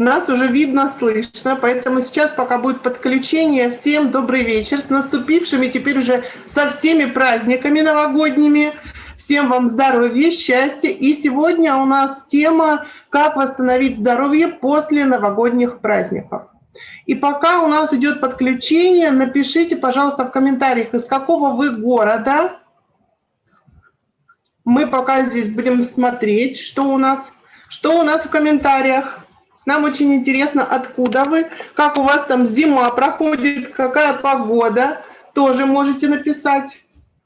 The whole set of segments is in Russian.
Нас уже видно, слышно, поэтому сейчас, пока будет подключение, всем добрый вечер с наступившими теперь уже со всеми праздниками новогодними. Всем вам здоровья, счастья. И сегодня у нас тема «Как восстановить здоровье после новогодних праздников». И пока у нас идет подключение, напишите, пожалуйста, в комментариях, из какого вы города. Мы пока здесь будем смотреть, что у нас, что у нас в комментариях. Нам очень интересно, откуда вы, как у вас там зима проходит, какая погода, тоже можете написать.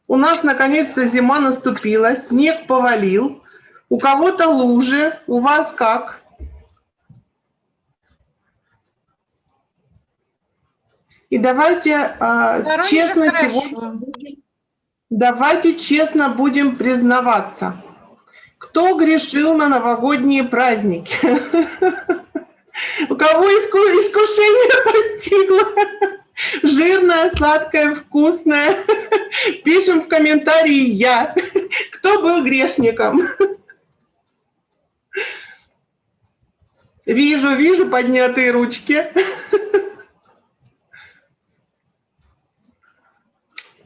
У нас наконец-то зима наступила, снег повалил, у кого-то лужи, у вас как? И давайте э, честно сегодня, давайте честно будем признаваться, кто грешил на новогодние праздники? У кого иску искушение постигло? Жирное, сладкое, вкусное. Пишем в комментарии «Я». Кто был грешником? Вижу, вижу поднятые ручки.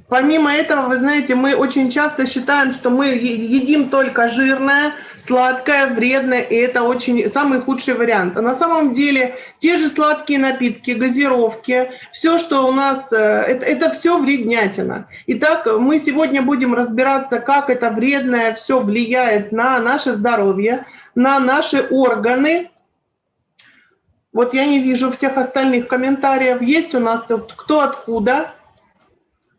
Помимо этого, вы знаете, мы очень часто считаем, что мы едим только жирное, сладкое, вредное, и это очень самый худший вариант. А на самом деле те же сладкие напитки, газировки, все, что у нас, э, это, это все вреднятина. Итак, мы сегодня будем разбираться, как это вредное все влияет на наше здоровье, на наши органы. Вот я не вижу всех остальных комментариев. Есть у нас тут кто откуда.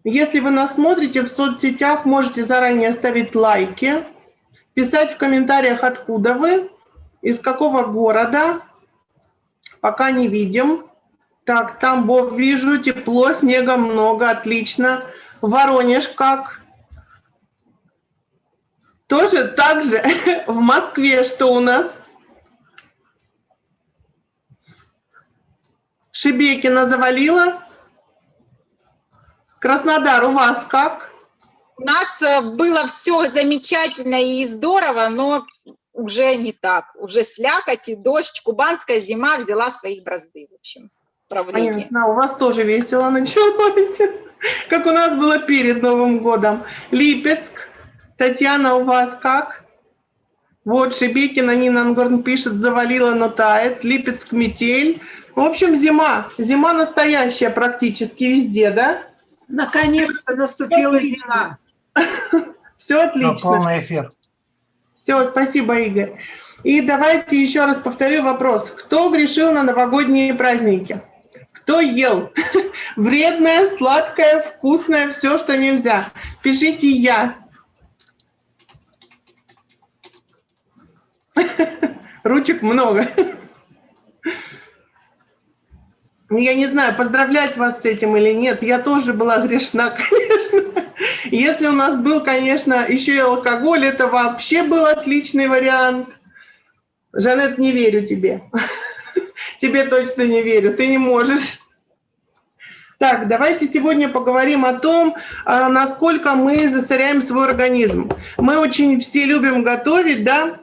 Если вы нас смотрите в соцсетях, можете заранее ставить лайки, писать в комментариях, откуда вы, из какого города. Пока не видим. Так, там Бог вижу, тепло, снега много, отлично. Воронеж как? Тоже так же. В Москве что у нас? Шебекина завалила? Краснодар, у вас как? У нас э, было все замечательно и здорово, но уже не так. Уже слякоть и дождь, кубанская зима взяла своих бразды, в общем, правление. Понятно, у вас тоже весело началось, как у нас было перед Новым годом. Липецк, Татьяна, у вас как? Вот Шебекина Нина Ангорн пишет, завалила, но тает. Липецк, метель. В общем, зима. Зима настоящая практически везде, да? Наконец-то наступила зима. Все отлично. На полный эфир. Все, спасибо, Игорь. И давайте еще раз повторю вопрос. Кто грешил на новогодние праздники? Кто ел? Вредное, сладкое, вкусное, все, что нельзя. Пишите «Я». Ручек много. Ну, я не знаю, поздравлять вас с этим или нет. Я тоже была грешна, конечно. Если у нас был, конечно, еще и алкоголь, это вообще был отличный вариант. Жанет, не верю тебе. Тебе точно не верю, ты не можешь. Так, давайте сегодня поговорим о том, а, насколько мы засоряем свой организм. Мы очень все любим готовить, да?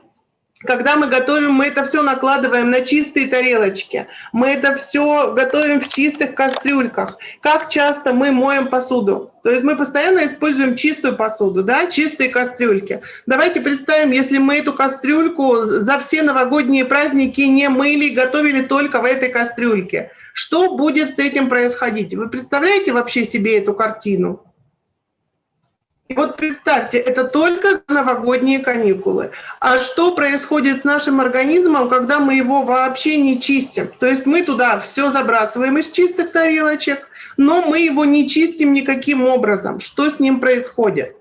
Когда мы готовим, мы это все накладываем на чистые тарелочки. Мы это все готовим в чистых кастрюльках. Как часто мы моем посуду? То есть мы постоянно используем чистую посуду, да, чистые кастрюльки. Давайте представим, если мы эту кастрюльку за все новогодние праздники не мыли, готовили только в этой кастрюльке. Что будет с этим происходить? Вы представляете вообще себе эту картину? И вот представьте, это только новогодние каникулы. А что происходит с нашим организмом, когда мы его вообще не чистим? То есть мы туда все забрасываем из чистых тарелочек, но мы его не чистим никаким образом. Что с ним происходит?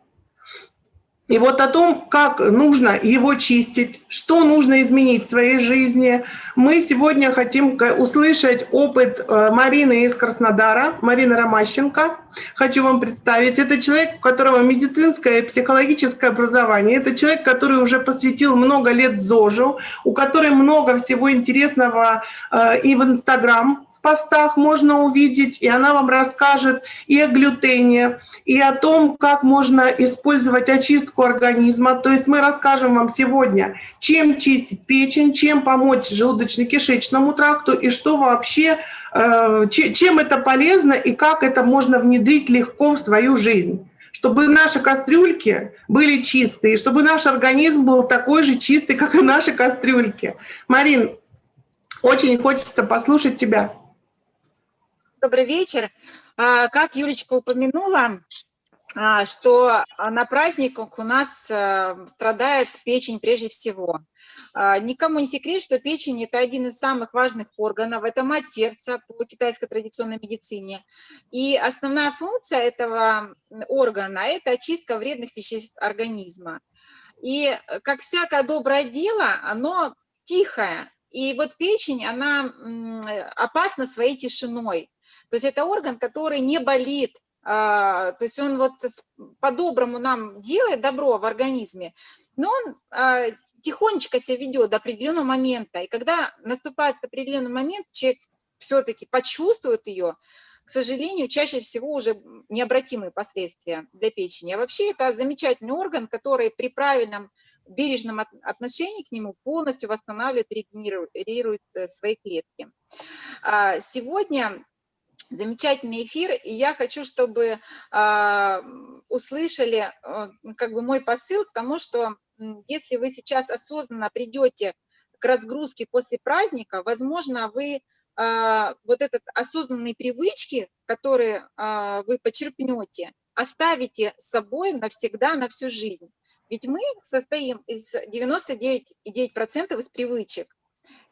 И вот о том, как нужно его чистить, что нужно изменить в своей жизни, мы сегодня хотим услышать опыт э, Марины из Краснодара, Марина Ромащенко. Хочу вам представить. Это человек, у которого медицинское и психологическое образование. Это человек, который уже посвятил много лет ЗОЖу, у которой много всего интересного э, и в Инстаграм, постах можно увидеть, и она вам расскажет и о глютене, и о том, как можно использовать очистку организма. То есть мы расскажем вам сегодня, чем чистить печень, чем помочь желудочно-кишечному тракту и что вообще, э, чем это полезно и как это можно внедрить легко в свою жизнь чтобы наши кастрюльки были чистые, чтобы наш организм был такой же чистый, как и наши кастрюльки. Марин, очень хочется послушать тебя. Добрый вечер. А, как Юлечка упомянула, а, что на праздниках у нас э, страдает печень прежде всего. А, никому не секрет, что печень – это один из самых важных органов, это мать сердца по китайской традиционной медицине. И основная функция этого органа – это очистка вредных веществ организма. И как всякое доброе дело, оно тихое. И вот печень, она опасна своей тишиной. То есть это орган, который не болит, а, то есть он вот по-доброму нам делает добро в организме, но он а, тихонечко себя ведет до определенного момента. И когда наступает определенный момент, человек все-таки почувствует ее, к сожалению, чаще всего уже необратимые последствия для печени. А вообще это замечательный орган, который при правильном бережном отношении к нему полностью восстанавливает, регенерирует э, свои клетки. А, сегодня замечательный эфир, и я хочу, чтобы э, услышали э, как бы мой посыл к тому, что если вы сейчас осознанно придете к разгрузке после праздника, возможно, вы э, вот этот осознанные привычки, которые э, вы почерпнете, оставите с собой навсегда, на всю жизнь. Ведь мы состоим из 99,9% из привычек.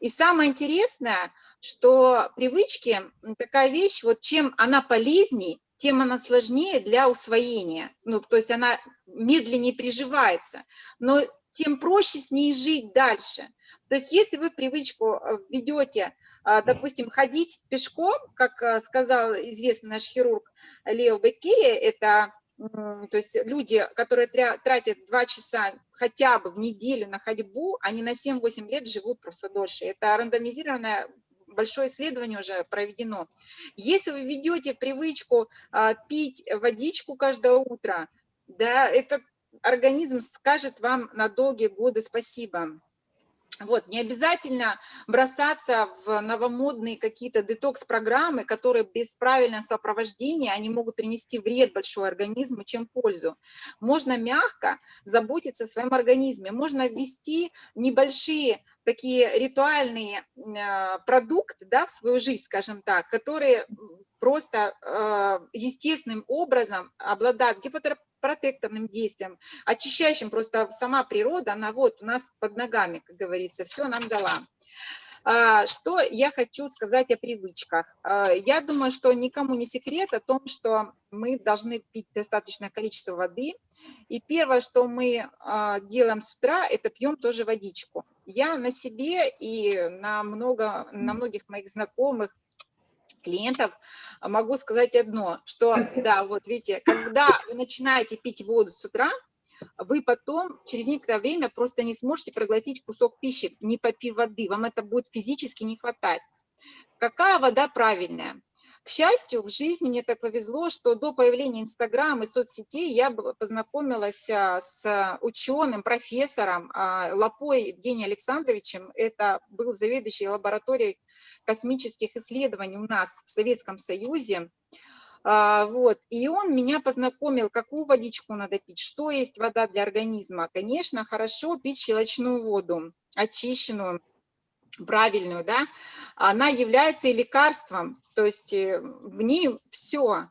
И самое интересное – что привычки – такая вещь, вот чем она полезней, тем она сложнее для усвоения. Ну, то есть она медленнее приживается, но тем проще с ней жить дальше. То есть если вы привычку э, введете, а, допустим, ходить пешком, как э, сказал известный наш хирург Лео Беккери, это то есть люди, которые тратят два часа хотя бы в неделю на ходьбу, они на 7-8 лет живут просто дольше. Это рандомизированная большое исследование уже проведено. Если вы ведете привычку а, пить водичку каждое утро, да, этот организм скажет вам на долгие годы спасибо. Вот, не обязательно бросаться в новомодные какие-то детокс-программы, которые без правильного сопровождения, они могут принести вред большой организму, чем пользу. Можно мягко заботиться о своем организме, можно ввести небольшие такие ритуальные э, продукты да, в свою жизнь, скажем так, которые просто э, естественным образом обладают гипопротекторным действием, очищающим просто сама природа, она вот у нас под ногами, как говорится, все нам дала. А, что я хочу сказать о привычках? А, я думаю, что никому не секрет о том, что мы должны пить достаточное количество воды. И первое, что мы а, делаем с утра, это пьем тоже водичку. Я на себе и на, много, на многих моих знакомых, клиентов могу сказать одно, что, да, вот видите, когда вы начинаете пить воду с утра, вы потом через некоторое время просто не сможете проглотить кусок пищи, не попив воды, вам это будет физически не хватать. Какая вода правильная? К счастью, в жизни мне так повезло, что до появления Инстаграм и соцсетей я познакомилась а, с ученым, профессором а, Лапой Евгением Александровичем. Это был заведующий лабораторией космических исследований у нас в Советском Союзе. А, вот. И он меня познакомил, какую водичку надо пить, что есть вода для организма. Конечно, хорошо пить щелочную воду, очищенную, правильную, да, она является и лекарством, то есть э, в ней все.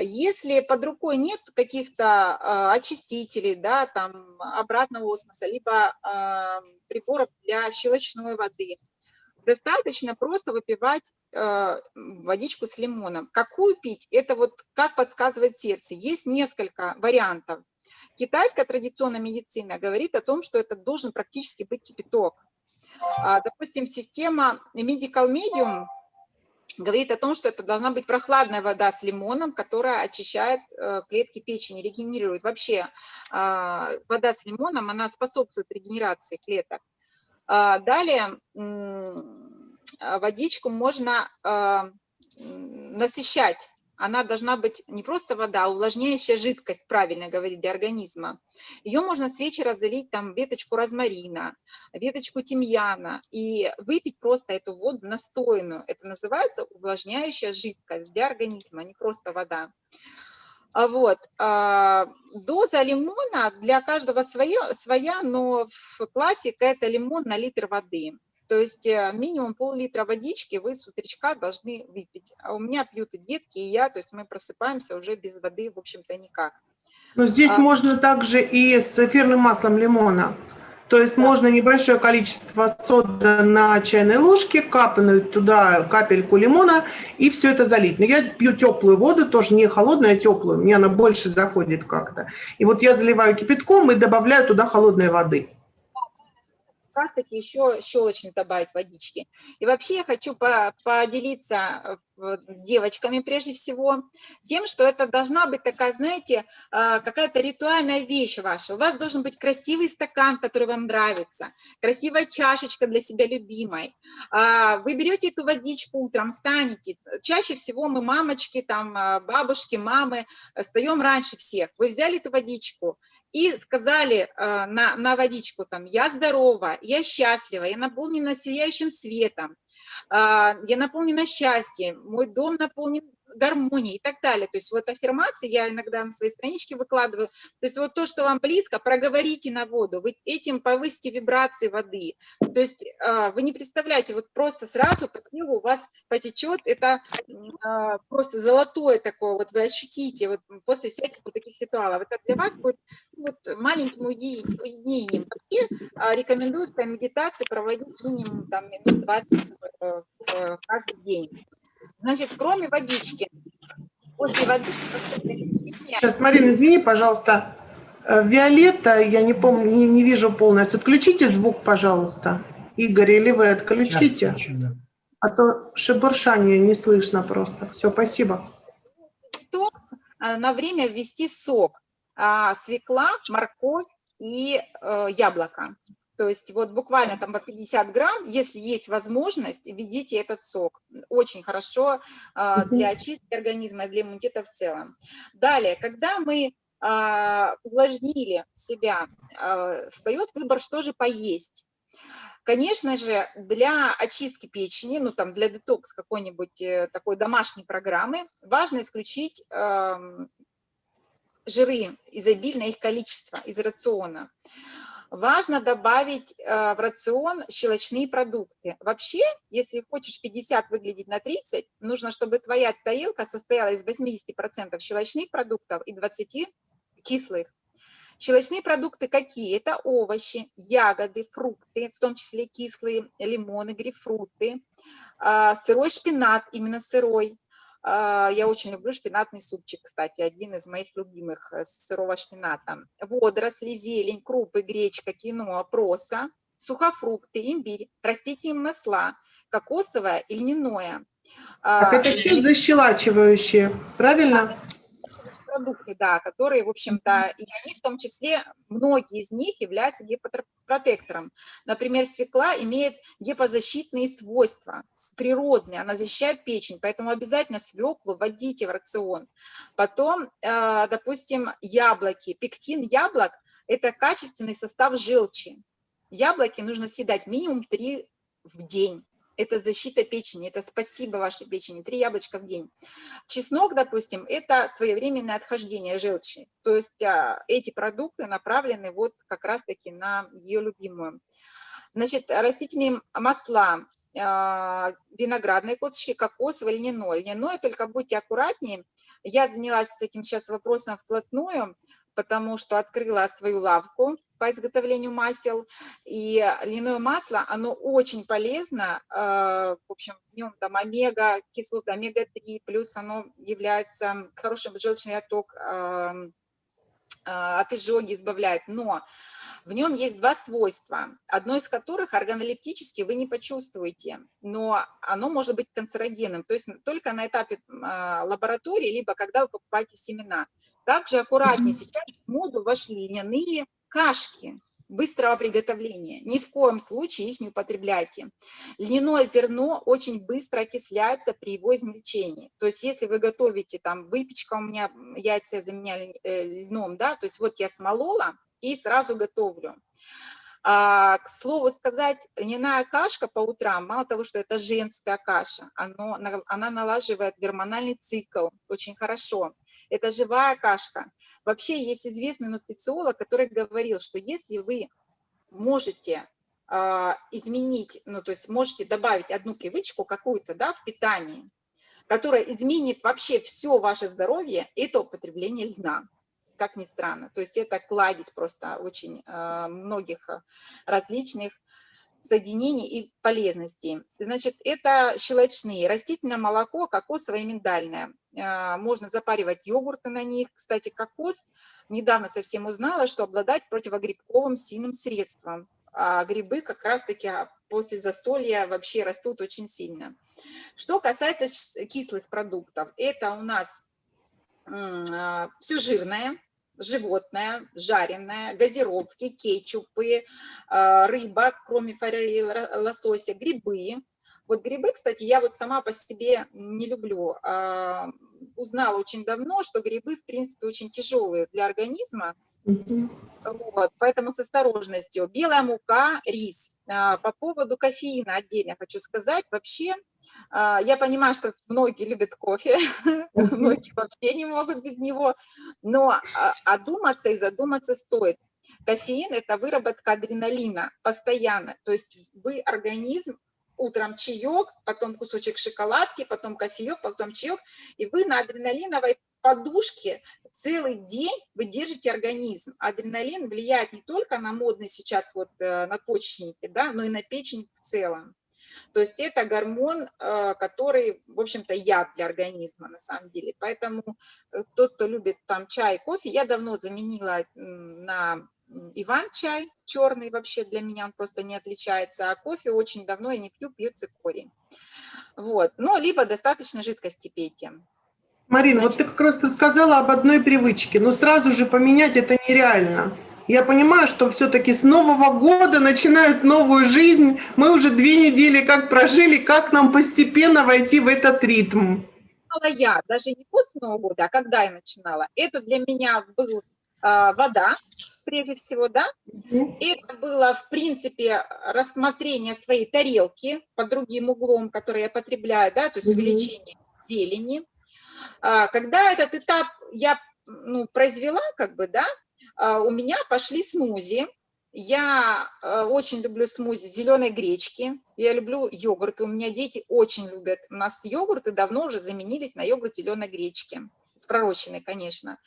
Если под рукой нет каких-то э, очистителей, да, там обратного осмоса, либо э, приборов для щелочной воды, достаточно просто выпивать э, водичку с лимоном. Какую пить? Это вот как подсказывает сердце. Есть несколько вариантов. Китайская традиционная медицина говорит о том, что это должен практически быть кипяток. А, допустим, система Medical Medium говорит о том, что это должна быть прохладная вода с лимоном, которая очищает э, клетки печени, регенерирует. Вообще а, вода с лимоном, она способствует регенерации клеток. А, далее, водичку можно насыщать. Она должна быть не просто вода, а увлажняющая жидкость, правильно говорить, для организма. Ее можно с вечера залить там веточку розмарина, веточку тимьяна и выпить просто эту воду настойную. Это называется увлажняющая жидкость для организма, а не просто вода. А Вот. Доза лимона для каждого своя, своя, но в классика это лимон на литр воды. То есть э, минимум пол-литра водички вы с утречка должны выпить. А у меня пьют и детки, и я, то есть мы просыпаемся уже без воды, в общем-то, никак. Но здесь А- можно также и с эфирным маслом лимона. То есть можно небольшое количество сода на чайной ложке, капнуть туда капельку лимона и все это залить. Но я пью теплую воду, тоже не холодную, а теплую. Мне она больше заходит как-то. И вот я заливаю кипятком и добавляю туда холодной воды. Как раз таки еще щелочный добавить водички. И вообще я хочу по- поделиться э, с девочками прежде всего тем, что это должна быть такая, знаете, а, какая-то ритуальная вещь ваша. У вас должен быть красивый стакан, который вам нравится, красивая чашечка для себя любимой. А, Вы берете эту водичку утром, станете. Чаще всего мы, мамочки, там, а, бабушки, мамы, э, встаем раньше всех. Вы взяли эту водичку, и сказали э, на, на водичку там, я здорова, я счастлива, я наполнена сияющим светом, э, я наполнена счастьем, мой дом наполнен гармонией и так далее. То есть вот аффирмации я иногда на своей страничке выкладываю. То есть вот то, что вам близко, проговорите на воду, вы этим повысите вибрации воды. То есть э, вы не представляете, вот просто сразу по телу у вас потечет, это э, просто золотое такое, вот вы ощутите вот после всяких вот таких ритуалов. Это для вас будет вот маленьким уединением. Вообще а, рекомендуется медитации проводить минимум там минут 20 э, э, каждый день. Значит, кроме водички, после воды Сейчас, Марина, извини, пожалуйста. Э, Виолетта, я не помню, не, не вижу полностью. Отключите звук, пожалуйста. Игорь, или вы отключите? Сейчас включу, да. А то шебуршание не слышно просто. Все, спасибо. токс а, на время ввести сок. А, свекла, морковь и э, яблоко. То есть вот буквально там по 50 грамм, если есть возможность, введите этот сок. Очень хорошо а, для очистки организма, для иммунитета в целом. Далее, когда мы а, увлажнили себя, а, встает выбор, что же поесть. Конечно же, для очистки печени, ну там для детокс какой-нибудь э, такой домашней программы, важно исключить жиры, изобильное их количество из рациона. Важно добавить э, в рацион щелочные продукты. Вообще, если хочешь 50 выглядеть на 30, нужно, чтобы твоя тарелка состояла из 80% щелочных продуктов и 20 кислых. Щелочные продукты какие? Это овощи, ягоды, фрукты, в том числе кислые, лимоны, грейпфруты, а, сырой шпинат, именно сырой. А, Я очень люблю шпинатный супчик, кстати, один из моих любимых э, с сырого шпината. Водоросли, зелень, крупы, гречка, киноа, проса, сухофрукты, имбирь, растительные масла, кокосовое и льняное. Так А, это все защелачивающие, правильно? Продукты, да, которые, в общем-то, и они в том числе, многие из них являются гепопротектором. Например, свекла имеет гепозащитные свойства, природные, она защищает печень, поэтому обязательно свеклу вводите в рацион. Потом, э, допустим, яблоки, пектин яблок – это качественный состав желчи. Яблоки нужно съедать минимум 3 в день. Это защита печени, это спасибо вашей печени, три яблочка в день. Чеснок, допустим, это своевременное отхождение желчи. То есть а, эти продукты направлены вот как раз-таки на ее любимую. Значит, растительные масла, а, виноградные косточки, кокосовое, льняное. Льняное, только будьте аккуратнее. Я занялась этим сейчас вопросом вплотную, потому что открыла свою лавку по изготовлению масел. И льняное масло, оно очень полезно. э, В общем, в нем там омега, кислота омега-3, плюс оно является хорошим желчный отток, эм, от изжоги избавляет. Но в нем есть два свойства, одно из которых органолептически вы не почувствуете, но оно может быть канцерогенным, то есть только на этапе а, лаборатории, либо когда вы покупаете семена. Также аккуратнее, сейчас в моду вошли льняные кашки, быстрого приготовления. Ни в коем случае их не употребляйте. Льняное зерно очень быстро окисляется при его измельчении. То есть если вы готовите, там, выпечка у меня, яйца я заменяю э, льном, да, то есть вот я смолола и сразу готовлю. А, к слову сказать, льняная кашка по утрам, мало того, что это женская каша, оно, она налаживает гормональный цикл очень хорошо. Это живая кашка. Вообще есть известный нутрициолог, который говорил, что если вы можете э, изменить, ну то есть можете добавить одну привычку какую-то да, в питании, которая изменит вообще все ваше здоровье, это употребление льна как ни странно. То есть это кладезь просто очень э, многих различных соединений и полезностей. Значит, это щелочные, растительное молоко, кокосовое и миндальное. Э, можно запаривать йогурты на них. Кстати, кокос, недавно совсем узнала, что обладает противогрибковым сильным средством. А грибы как раз-таки после застолья вообще растут очень сильно. Что касается кислых продуктов, это у нас а, все жирное, животное, жареное, газировки, кетчупы, а, рыба, кроме форели, лосося, грибы. Вот грибы, кстати, я вот сама по себе не люблю. А, узнала очень давно, что грибы, в принципе, очень тяжелые для организма. Вот, поэтому с осторожностью. Белая мука, рис. По поводу кофеина отдельно хочу сказать. Вообще, а, я понимаю, что многие любят кофе, многие вообще не могут без него, но а, одуматься и задуматься стоит. Кофеин – это выработка адреналина постоянно, то есть вы организм, утром чаек, потом кусочек шоколадки, потом кофеек, потом чаек, и вы на адреналиновой подушке целый день вы держите организм. Адреналин влияет не только на модный сейчас вот э, на почечники, да, но и на печень в целом. То есть это гормон, э, который, в общем-то, яд для организма на самом деле. Поэтому э, тот, кто любит там чай, кофе, я давно заменила на Иван-чай черный вообще для меня, он просто не отличается, а кофе очень давно я не пью, пью цикорий. Вот, ну, либо достаточно жидкости пейте. Марина, Значит, вот ты как раз рассказала об одной привычке, но сразу же поменять это нереально я понимаю, что все-таки с Нового года начинают новую жизнь. Мы уже две недели как прожили, как нам постепенно войти в этот ритм? Я, даже не после Нового года, а когда я начинала. Это для меня был а, вода, прежде всего, да. Это было, в принципе, рассмотрение своей тарелки под другим углом, который я потребляю, да, то есть увеличение зелени. А, когда этот этап я ну, произвела, как бы, да, а, у меня пошли смузи. Я э, очень люблю смузи зеленой гречки. Я люблю йогурты. У меня дети очень любят. У нас йогурты давно уже заменились на йогурт зеленой гречки. С пророщенной, конечно.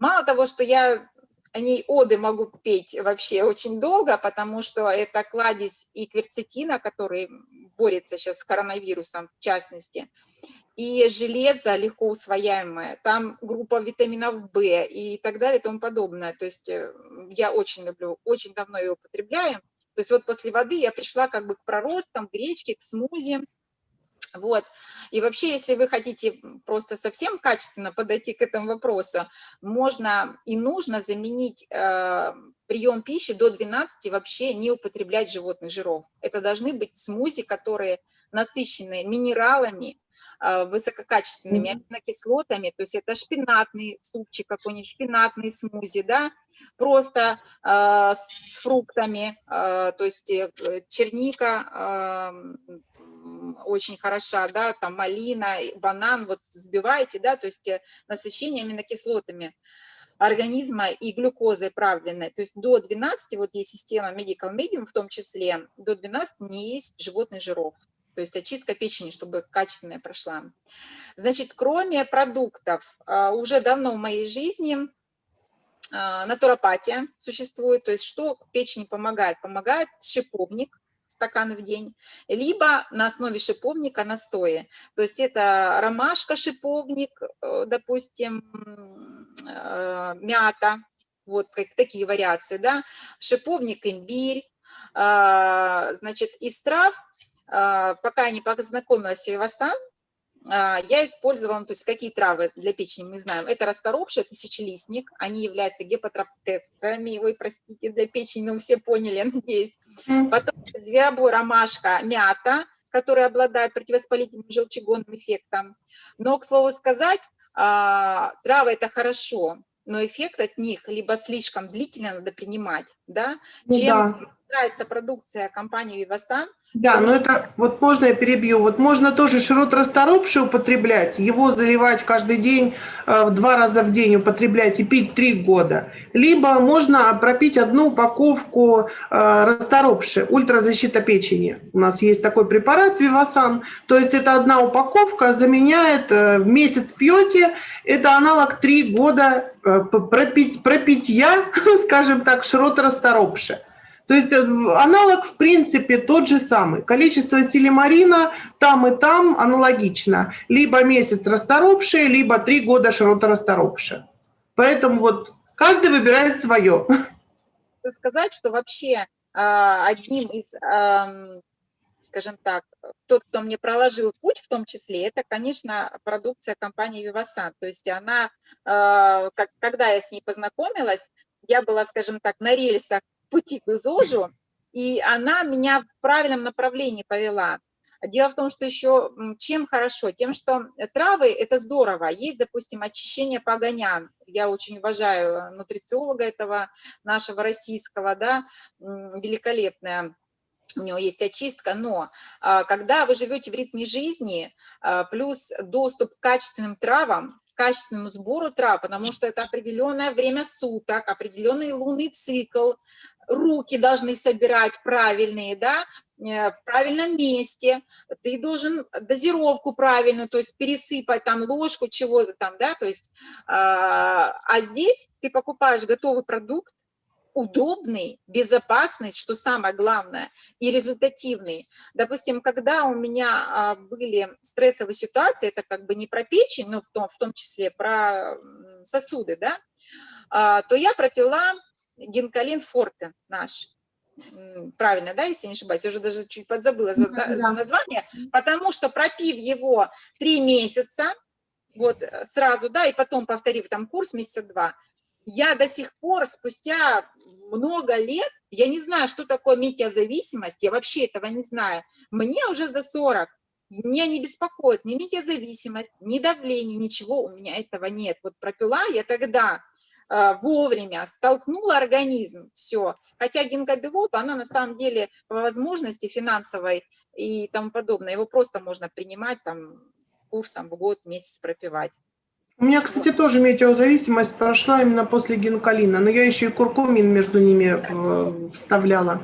Мало того, что я о ней оды могу петь вообще очень долго, потому что это кладезь и кверцетина, который борется сейчас с коронавирусом в частности и железо легко усвояемое, там группа витаминов В и так далее и тому подобное. То есть э, я очень люблю, очень давно ее употребляю. То есть вот после воды я пришла как бы к проростам, к гречке, к смузи. Вот. И вообще, если вы хотите просто совсем качественно подойти к этому вопросу, можно и нужно заменить э, прием пищи до 12 вообще не употреблять животных жиров. Это должны быть смузи, которые насыщены минералами, а, высококачественными аминокислотами, то есть это шпинатный супчик какой-нибудь, шпинатный смузи, да, просто э, с фруктами, э, то есть э, черника э, очень хороша, да, там малина, банан, вот взбиваете, да, то есть насыщение аминокислотами организма и глюкозой правильной, то есть до 12, вот есть система Medical Medium в том числе, до 12 не есть животных жиров то есть очистка печени, чтобы качественная прошла. Значит, кроме продуктов, уже давно в моей жизни натуропатия существует, то есть что печени помогает? Помогает шиповник, стакан в день, либо на основе шиповника настои. То есть это ромашка, шиповник, э, допустим, э, мята, вот такие вариации, да, шиповник, имбирь, а, значит, из трав а, пока я не познакомилась с Вивасан, а, я использовала, ну, то есть какие травы для печени мы знаем. Это расторопший, тысячелистник, они являются гепатроптерами, ой, простите, для печени, ну, все поняли, надеюсь. Потом зверобой, ромашка, мята, которые обладают противовоспалительным желчегонным эффектом. Но, к слову сказать, а, травы – это хорошо, но эффект от них либо слишком длительно надо принимать, да, Ну чем да. нравится продукция компании Vivasan, Да, но это, вот можно я перебью, вот можно тоже широт расторопший употреблять, его заливать каждый день, э, в два раза в день употреблять и пить три года. Либо можно пропить одну упаковку э, расторопши, ультразащита печени. У нас есть такой препарат Вивасан, то есть это одна упаковка заменяет, э, в месяц пьете, это аналог три года пропить, пропитья, скажем так, широт расторопши. То есть э, аналог, в принципе, тот же самый. Количество силимарина там и там аналогично. Либо месяц расторопшие, либо три года широта расторопшие. Поэтому вот каждый выбирает свое. Сказать, что вообще а, одним из, скажем так, тот, кто мне проложил путь в том числе, это, конечно, продукция компании Vivasan. То есть она, а, когда я с ней познакомилась, я была, скажем так, на рельсах пути к ЗОЖу, и она меня в правильном направлении повела. Дело в том, что еще чем хорошо? Тем, что травы – это здорово. Есть, допустим, очищение погонян. Я очень уважаю нутрициолога этого нашего российского, да, великолепная у него есть очистка, но а, когда вы живете в ритме жизни, а, плюс доступ к качественным травам, качественному сбору трав, потому что это определенное время суток, определенный лунный цикл, руки должны собирать правильные, да, э, в правильном месте, ты должен дозировку правильную, то есть пересыпать там ложку чего-то там, да, то есть, а, а здесь ты покупаешь готовый продукт, удобный, безопасный, что самое главное, и результативный. Допустим, когда у меня а, были стрессовые ситуации, это как бы не про печень, но в том, в том числе про сосуды, да, а, то я пропила гинкалин форте наш, правильно, да, если не ошибаюсь, я уже даже чуть подзабыла за, Да, за название, потому что пропив его три месяца, вот э, сразу, да, и потом повторив там курс месяца два, я до сих пор, спустя много лет, я не знаю, что такое метеозависимость, я вообще этого не знаю. Мне уже за 40, меня не беспокоит ни метеозависимость, ни давление, ничего у меня этого нет. Вот пропила я тогда вовремя, столкнула организм, все. Хотя гинкобелоба, она на самом деле по возможности финансовой и тому подобное, его просто можно принимать там курсом в год, месяц пропивать. У меня, кстати, тоже метеозависимость прошла именно после гинкалина, но я еще и куркумин между ними э, вставляла.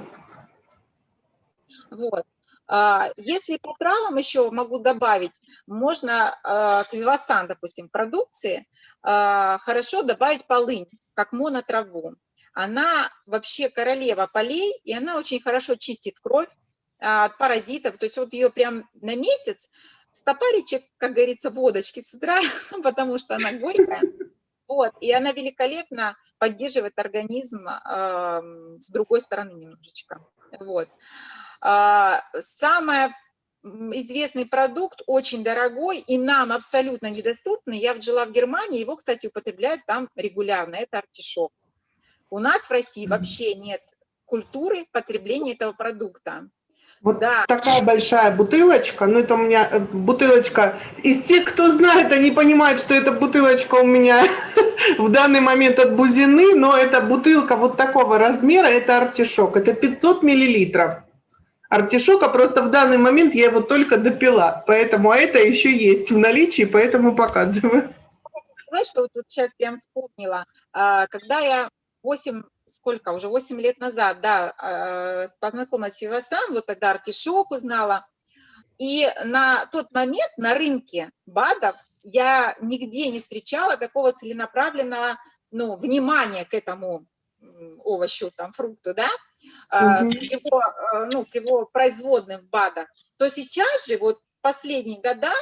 Вот. А, Если по травам еще могу добавить, можно а, к вивасан, допустим, продукции а, хорошо добавить полынь, как монотраву. Она вообще королева полей, и она очень хорошо чистит кровь а, от паразитов. То есть вот ее прям на месяц стопаричек, как говорится, водочки с утра, потому что она горькая. Вот, и она великолепно поддерживает организм а, с другой стороны немножечко. Вот. А, Самый известный продукт, очень дорогой и нам абсолютно недоступный. Я жила в Германии, его, кстати, употребляют там регулярно. Это артишок. У нас в России вообще нет культуры потребления этого продукта. Вот Да. такая большая бутылочка, ну это у меня э, бутылочка, из тех, кто знает, они понимают, что эта бутылочка у меня в данный момент от Бузины, но это бутылка вот такого размера, это артишок, это 500 миллилитров. Артишока просто в данный момент я его только допила, поэтому а это еще есть в наличии, поэтому показываю. Знаешь, что вот сейчас прям вспомнила, а, когда я 8, сколько уже, 8 лет назад, да, а, познакомилась с Вивасан, вот тогда артишок узнала, и на тот момент на рынке БАДов я нигде не встречала такого целенаправленного, ну, внимания к этому овощу, там, фрукту, да, Мгм. к его, а, ну, к его производным в БАДах, то сейчас же, вот последние года,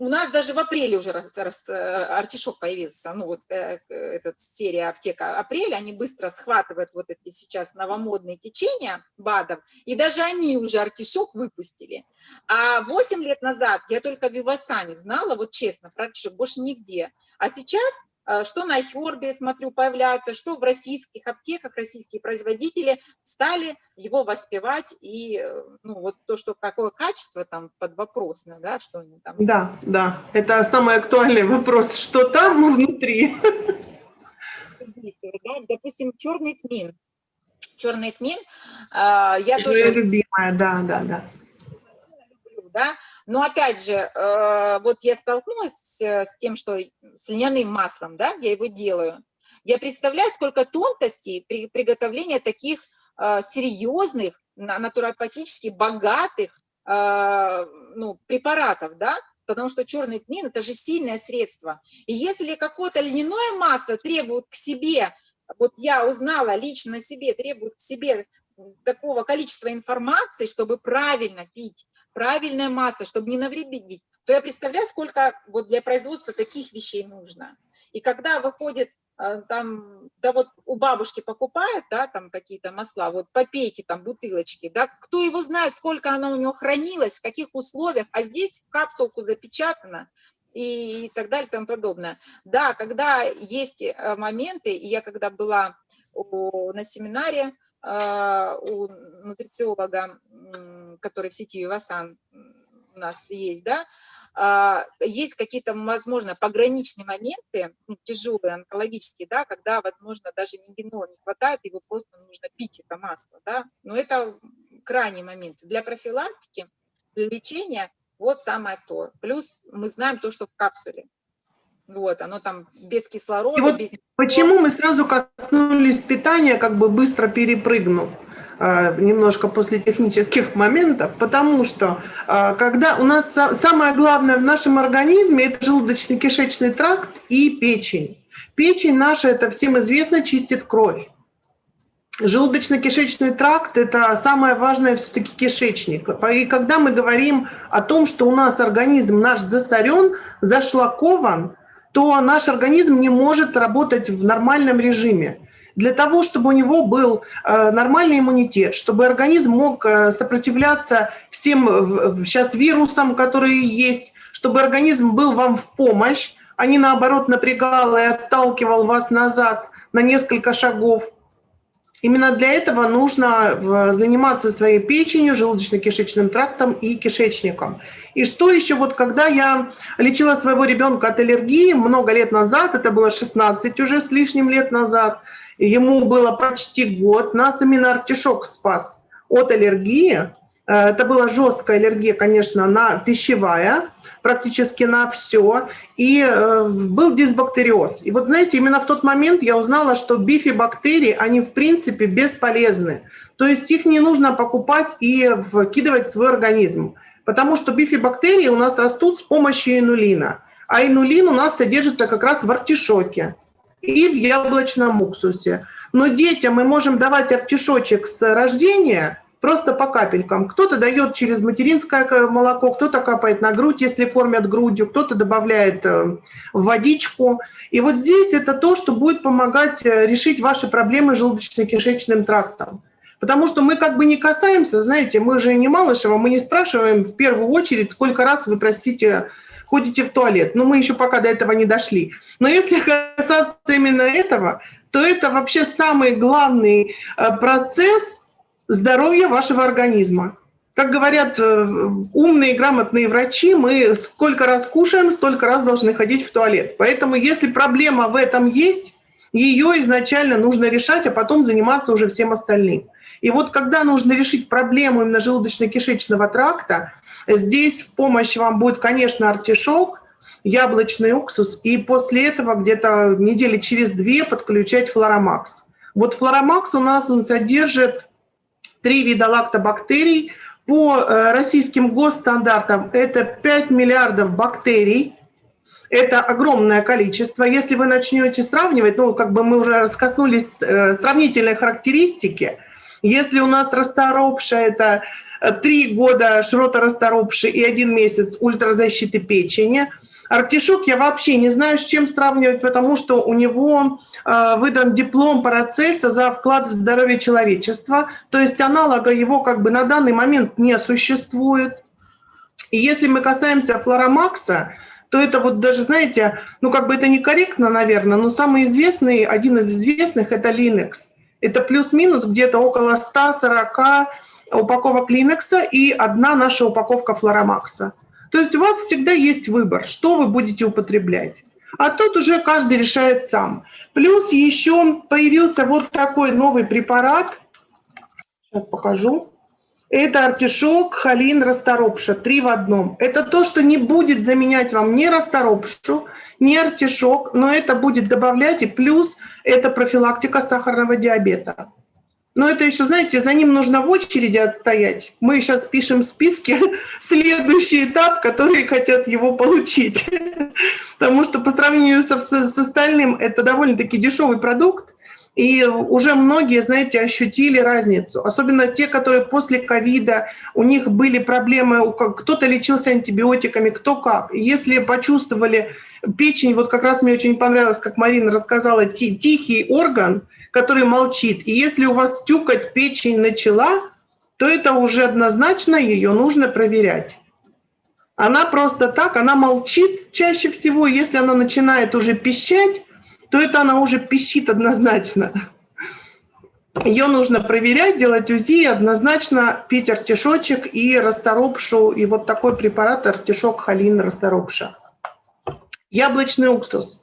у нас даже в апреле уже рас, рас, э, артишок появился, ну вот э, эта серия аптека апреля, они быстро схватывают вот эти сейчас новомодные течения БАДов, и даже они уже артишок выпустили. А 8 лет назад я только в Вивасане знала, вот честно, про артишок, больше нигде. А сейчас Э, что на Хербе, смотрю, появляется, что в российских аптеках российские производители стали его воспевать, и э, ну, вот то, что какое качество там под вопрос, да, что они там... Да, да, это самый актуальный вопрос, что там внутри. Да? Допустим, черный тмин. Черный тмин, э, я это тоже... любимая, да, да, да. Да? Но опять же, э, вот я столкнулась с тем, что с льняным маслом, да, я его делаю. Я представляю, сколько тонкостей при приготовлении таких э, серьезных, натуропатически богатых э, ну, препаратов, да, потому что черный тмин – это же сильное средство. И если какое-то льняное масло требует к себе, вот я узнала лично себе, требует к себе такого количества информации, чтобы правильно пить, правильная масса, чтобы не навредить, то я представляю, сколько вот для производства таких вещей нужно. И когда выходит э, там, да вот у бабушки покупает, да, там какие-то масла, вот попейте там бутылочки, да, кто его знает, сколько она у него хранилась, в каких условиях, а здесь в капсулку запечатано, и так далее и тому подобное. Да, когда есть э, моменты, и я когда была на семинаре, у нутрициолога, который в сети Вивасан у нас есть, да, а, есть какие-то, возможно, пограничные моменты, ну, тяжелые, онкологические, да, когда, возможно, даже мигенола не хватает, его просто нужно пить, это масло, да, но это крайний момент. Для профилактики, для лечения вот самое то. Плюс мы знаем то, что в капсуле. Вот, оно там без кислорода, И вот без... Почему мы сразу коснулись питания, как бы быстро перепрыгнув? А, немножко после технических моментов, потому что а, когда у нас самое главное в нашем организме это желудочно-кишечный тракт и печень. Печень наша, это всем известно, чистит кровь. Желудочно-кишечный тракт – это самое важное все-таки кишечник. И когда мы говорим о том, что у нас организм наш засорен, зашлакован, то наш организм не может работать в нормальном режиме. Для того, чтобы у него был э, нормальный иммунитет, чтобы организм мог э, сопротивляться всем сейчас вирусам, которые есть, чтобы организм был вам в помощь, а не наоборот напрягал и отталкивал вас назад на несколько шагов – Именно для этого нужно э, заниматься своей печенью, желудочно-кишечным трактом и кишечником. И что еще, вот когда я лечила своего ребенка от аллергии много лет назад, это было 16 уже с лишним лет назад, ему было почти год, нас именно артишок спас от аллергии, это была жесткая аллергия, конечно, на пищевая, практически на все. И э, был дисбактериоз. И вот знаете, именно в тот момент я узнала, что бифибактерии, они в принципе бесполезны. То есть их не нужно покупать и вкидывать в свой организм. Потому что бифибактерии у нас растут с помощью инулина. А инулин у нас содержится как раз в артишоке и в яблочном уксусе. Но детям мы можем давать артишочек с рождения – просто по капелькам. Кто-то дает через материнское молоко, кто-то капает на грудь, если кормят грудью, кто-то добавляет э, водичку. И вот здесь это то, что будет помогать э, решить ваши проблемы с желудочно-кишечным трактом. Потому что мы как бы не касаемся, знаете, мы же не Малышева, мы не спрашиваем в первую очередь, сколько раз вы, простите, ходите в туалет. Но мы еще пока до этого не дошли. Но если касаться именно этого, то это вообще самый главный э, процесс – здоровья вашего организма. Как говорят э, умные, грамотные врачи, мы сколько раз кушаем, столько раз должны ходить в туалет. Поэтому если проблема в этом есть, ее изначально нужно решать, а потом заниматься уже всем остальным. И вот когда нужно решить проблему именно желудочно-кишечного тракта, здесь в помощь вам будет, конечно, артишок, яблочный уксус, и после этого где-то недели через две подключать флоромакс. Вот флоромакс у нас он содержит три вида лактобактерий. По э, российским госстандартам это 5 миллиардов бактерий. Это огромное количество. Если вы начнете сравнивать, ну, как бы мы уже раскоснулись э, сравнительной характеристики, если у нас расторопша – это э, три года шрота расторопши и один месяц ультразащиты печени. Артишок я вообще не знаю, с чем сравнивать, потому что у него выдан диплом Парацельса за вклад в здоровье человечества, то есть аналога его как бы на данный момент не существует. И если мы касаемся Флоромакса, то это вот даже, знаете, ну как бы это некорректно, наверное, но самый известный, один из известных – это Linux. Это плюс-минус где-то около 140 упаковок Linux и одна наша упаковка Флоромакса. То есть у вас всегда есть выбор, что вы будете употреблять. А тут уже каждый решает сам. Плюс еще появился вот такой новый препарат. Сейчас покажу. Это артишок, холин, расторопша. Три в одном. Это то, что не будет заменять вам ни расторопшу, ни артишок, но это будет добавлять и плюс это профилактика сахарного диабета. Но это еще, знаете, за ним нужно в очереди отстоять. Мы сейчас пишем в списке следующий этап, которые хотят его получить. Потому что по сравнению с, с остальным это довольно-таки дешевый продукт. И уже многие, знаете, ощутили разницу. Особенно те, которые после ковида, у них были проблемы, кто-то лечился антибиотиками, кто как. Если почувствовали печень, вот как раз мне очень понравилось, как Марина рассказала, тихий орган, который молчит. И если у вас тюкать печень начала, то это уже однозначно ее нужно проверять. Она просто так, она молчит чаще всего. Если она начинает уже пищать, то это она уже пищит однозначно. Ее нужно проверять, делать УЗИ, однозначно пить артишочек и расторопшу, и вот такой препарат артишок холин расторопша. Яблочный уксус.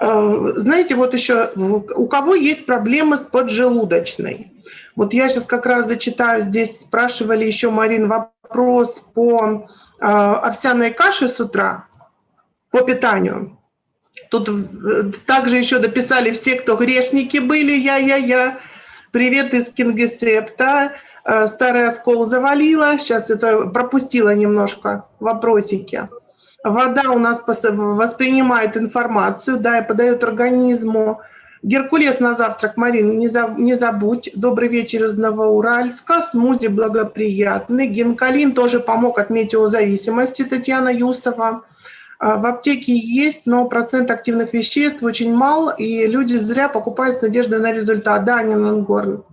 Э, знаете, вот еще у кого есть проблемы с поджелудочной? Вот я сейчас как раз зачитаю, здесь спрашивали еще, Марин, вопрос по э, овсяной каше с утра, по питанию. Тут э, также еще дописали все, кто грешники были, я-я-я. Привет из Кингисепта. Э, старый оскол завалила. Сейчас это пропустила немножко вопросики. Вода у нас воспринимает информацию, да, и подает организму. Геркулес на завтрак, Марина, не, за, не забудь. Добрый вечер из Новоуральска. Смузи благоприятный. Гинкалин тоже помог от метеозависимости, Татьяна Юсова. А, в аптеке есть, но процент активных веществ очень мал, и люди зря покупают с надеждой на результат. Да, Нинангорн.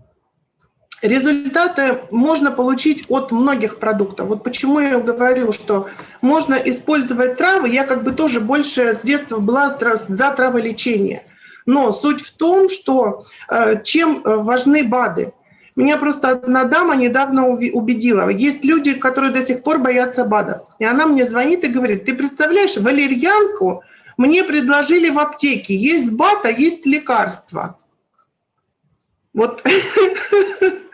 Результаты можно получить от многих продуктов. Вот почему я говорю, что можно использовать травы. Я как бы тоже больше с детства была за траволечение. Но суть в том, что э, чем э, важны БАДы – меня просто одна дама недавно убедила. Есть люди, которые до сих пор боятся БАДов. И она мне звонит и говорит, ты представляешь, валерьянку мне предложили в аптеке. Есть БАД, а есть лекарство. Вот.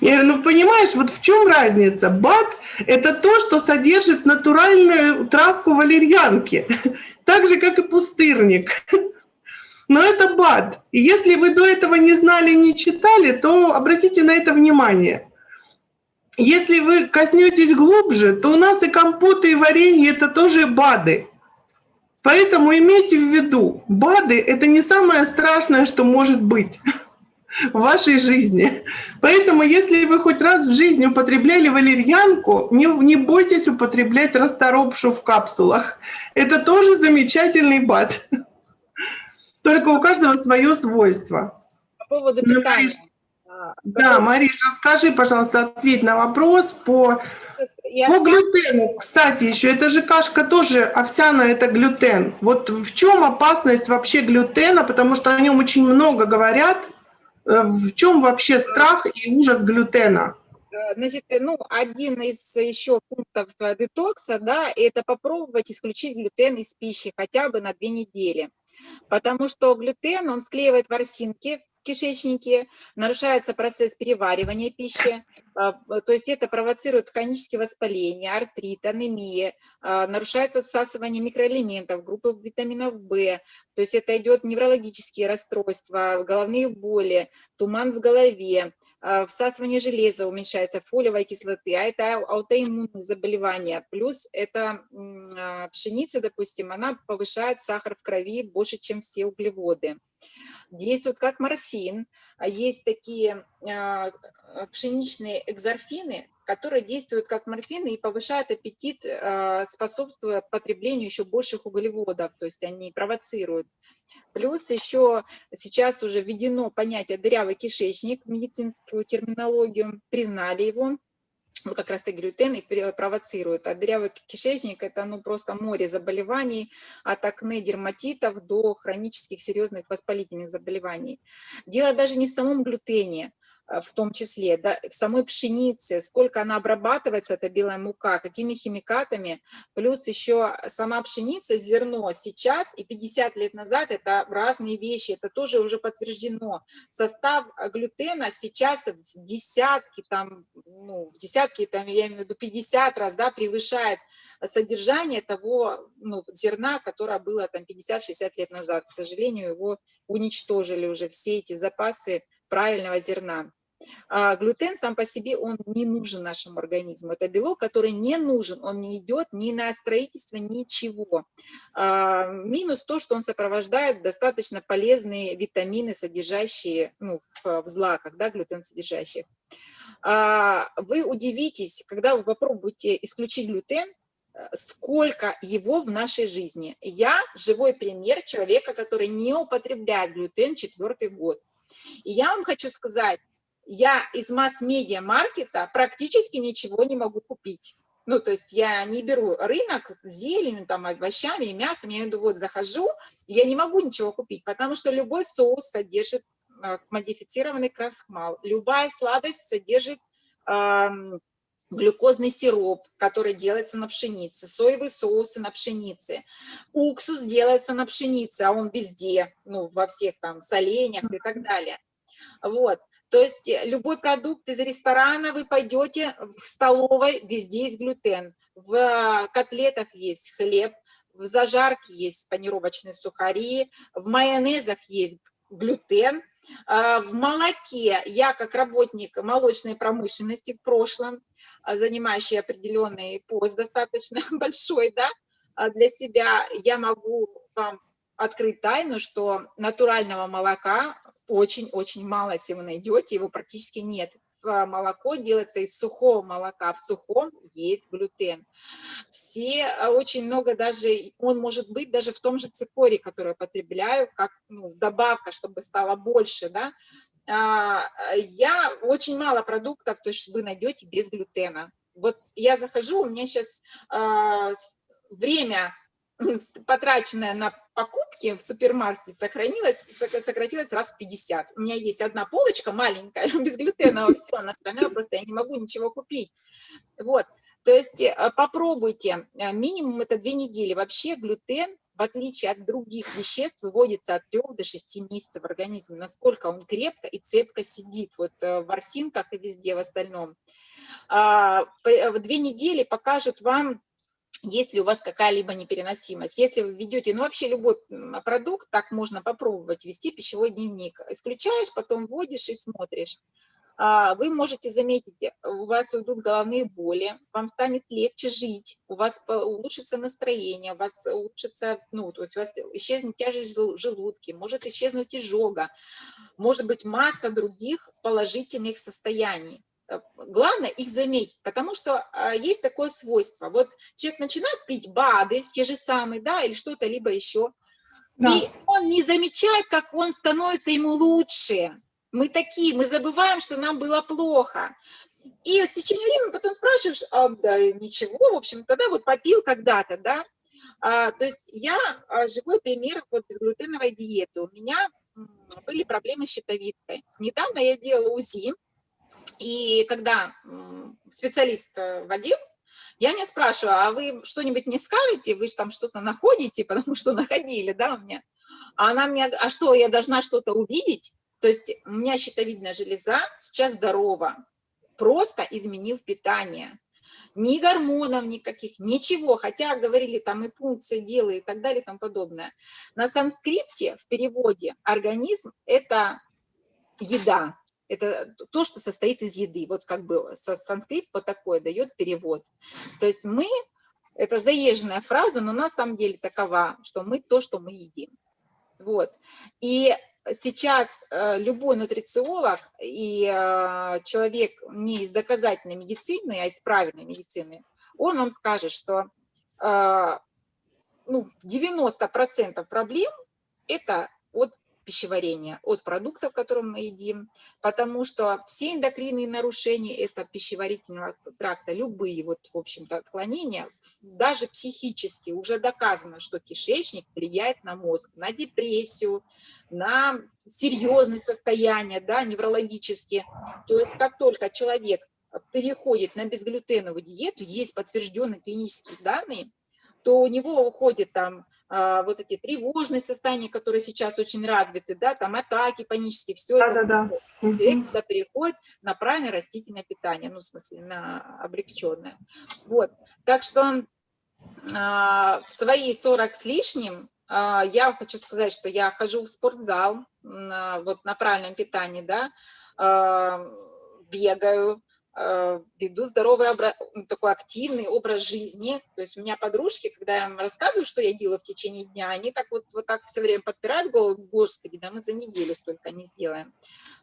Я говорю, ну понимаешь, вот в чем разница? БАД – это то, что содержит натуральную травку валерьянки, так же, как и пустырник. Но это БАД. И если вы до этого не знали, не читали, то обратите на это внимание. Если вы коснетесь глубже, то у нас и компоты, и варенье – это тоже БАДы. Поэтому имейте в виду, БАДы – это не самое страшное, что может быть в вашей жизни. Поэтому если вы хоть раз в жизни употребляли валерьянку, не, не бойтесь употреблять расторопшу в капсулах. Это тоже замечательный БАД. Только у каждого свое свойство. По поводу ну, питания. А, да, Мариш, расскажи, пожалуйста, ответь на вопрос по, Я по глютену. Кстати, еще эта же кашка тоже овсяная, это глютен. Вот в чем опасность вообще глютена, потому что о нем очень много говорят. Э, в чем вообще страх и ужас глютена? Э, значит, ну, один из еще пунктов э, детокса, да, это попробовать исключить глютен из пищи хотя бы на две недели потому что глютен, он склеивает ворсинки кишечнике, нарушается процесс переваривания пищи, а, то есть это провоцирует хронические воспаления, артрит, анемия, а, нарушается всасывание микроэлементов, группы витаминов В, то есть это идет неврологические расстройства, головные боли, туман в голове, всасывание железа уменьшается, фолиевой кислоты, а это аутоиммунные заболевания. Плюс это а, пшеница, допустим, она повышает сахар в крови больше, чем все углеводы. Действует как морфин. Есть такие пшеничные экзорфины, который действует как морфин и повышает аппетит, э, способствуя потреблению еще больших углеводов, то есть они провоцируют. Плюс еще сейчас уже введено понятие дырявый кишечник в медицинскую терминологию, признали его, ну, как раз таки глютен и провоцирует. А дырявый кишечник – это ну, просто море заболеваний, от акне, дерматитов до хронических серьезных воспалительных заболеваний. Дело даже не в самом глютене, в том числе, да, самой пшенице, сколько она обрабатывается, эта белая мука, какими химикатами, плюс еще сама пшеница, зерно сейчас и 50 лет назад это разные вещи, это тоже уже подтверждено. Состав глютена сейчас в десятки, там, ну, в десятки, там, я имею в виду 50 раз, да, превышает содержание того ну, зерна, которое было там 50-60 лет назад. К сожалению, его уничтожили уже все эти запасы правильного зерна. А глютен сам по себе, он не нужен нашему организму. Это белок, который не нужен, он не идет ни на строительство, ничего. А, минус то, что он сопровождает достаточно полезные витамины, содержащие ну, в, в злаках, да, глютен содержащих. А, вы удивитесь, когда вы попробуете исключить глютен, сколько его в нашей жизни. Я живой пример человека, который не употребляет глютен четвертый год. И я вам хочу сказать, я из масс-медиа маркета практически ничего не могу купить. Ну, то есть я не беру рынок с зеленью, там, овощами и мясом, я виду, вот захожу, я не могу ничего купить, потому что любой соус содержит э, модифицированный крахмал, любая сладость содержит э, глюкозный сироп, который делается на пшенице, соевые соусы на пшенице, уксус делается на пшенице, а он везде, ну, во всех там соленьях и так далее. Вот. То есть э, любой продукт из ресторана вы пойдете в столовой, везде есть глютен. В э, котлетах есть хлеб, в зажарке есть панировочные сухари, в майонезах есть глютен, а, в молоке я как работник молочной промышленности в прошлом, а, занимающий определенный пост достаточно большой, да, а для себя, я могу вам открыть тайну, что натурального молока очень-очень мало, если вы найдете, его практически нет. Молоко делается из сухого молока, в сухом есть глютен. Все, а, очень много даже, он может быть даже в том же цикоре, который я потребляю, как ну, добавка, чтобы стало больше, да. А, я очень мало продуктов, то есть вы найдете без глютена. Вот я захожу, у меня сейчас а, время потраченное на покупки в супермаркете сохранилось, сократилось раз в 50. У меня есть одна полочка маленькая, без глютена, все, на остальное просто я не могу ничего купить. Вот, то есть э, попробуйте, э, минимум это две недели. Вообще глютен, в отличие от других веществ, выводится от 3 до 6 месяцев в организме, насколько он крепко и цепко сидит вот э, в ворсинках и везде в остальном. А, две недели покажут вам есть ли у вас какая-либо непереносимость. Если вы ведете, ну вообще любой продукт, так можно попробовать, вести пищевой дневник. Исключаешь, потом вводишь и смотришь. А, вы можете заметить, у вас уйдут головные боли, вам станет легче жить, у вас улучшится настроение, у вас улучшится, ну, то есть у вас исчезнет тяжесть желудки, может исчезнуть изжога, может быть масса других положительных состояний. Э, главное их заметить, потому что а, есть такое свойство. Вот человек начинает пить БАДы, те же самые, да, или что-то либо еще, да. и он не замечает, как он становится ему лучше. Мы такие, мы забываем, что нам было плохо. И с течением времени потом спрашиваешь, а, да ничего, в общем, тогда вот попил когда-то, да. А, то есть я а, живой пример вот безглютеновой диеты. У меня были проблемы с щитовидкой. Недавно я делала УЗИ, и когда специалист э, водил, я не спрашиваю, а вы что-нибудь не скажете, вы же там что-то находите, потому что находили, да, у меня. А она мне, а что, я должна что-то увидеть? То есть у меня щитовидная железа сейчас здорова, просто изменив питание. Ни гормонов никаких, ничего, хотя говорили там и пункции делай и так далее и тому подобное. На санскрипте в переводе организм – это еда, это то, что состоит из еды. Вот как бы санскрит вот такой дает перевод. То есть мы, это заезженная фраза, но на самом деле такова, что мы то, что мы едим. Вот. И сейчас э, любой нутрициолог и э, человек не из доказательной медицины, а из правильной медицины, он вам скажет, что э, ну, 90% проблем – это от пищеварения, от продуктов, которые мы едим, потому что все эндокринные нарушения это пищеварительного тракта, любые вот, в общем-то, отклонения, даже психически уже доказано, что кишечник влияет на мозг, на депрессию, на серьезные состояния, да, неврологические. То есть как только человек переходит на безглютеновую диету, есть подтвержденные клинические данные, то у него уходит там а, вот эти тревожные состояния, которые сейчас очень развиты, да, там атаки панические, все да, это, да, да. человек туда переходит на правильное растительное питание, ну, в смысле, на облегченное. Вот, так что а, в свои 40 с лишним а, я хочу сказать, что я хожу в спортзал, вот на правильном питании, да, бегаю, веду здоровый, такой активный образ жизни. То есть у меня подружки, когда я им рассказываю, что я делаю в течение дня, они так вот, вот так все время подпирают голову, господи, да мы за неделю столько не сделаем.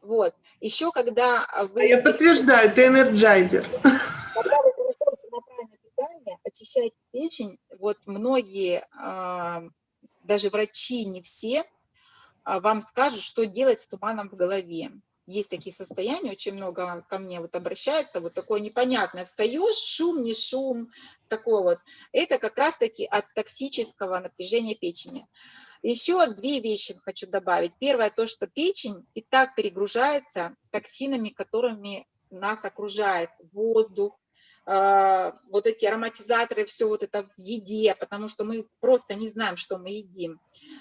Вот. Еще когда вы... А я подтверждаю, ты энерджайзер. Когда вы переходите на правильное питание, очищаете печень, вот многие, а, даже врачи, не все, а, вам скажут, что делать с туманом в голове есть такие состояния, очень много ко мне вот обращаются, вот такое непонятное, встаешь, шум, не шум, такое вот. Это как раз-таки от токсического напряжения печени. Еще две вещи хочу добавить. Первое, то, что печень и так перегружается токсинами, которыми нас окружает воздух, а, вот эти ароматизаторы, все вот это в еде, потому что мы просто не знаем, что мы едим.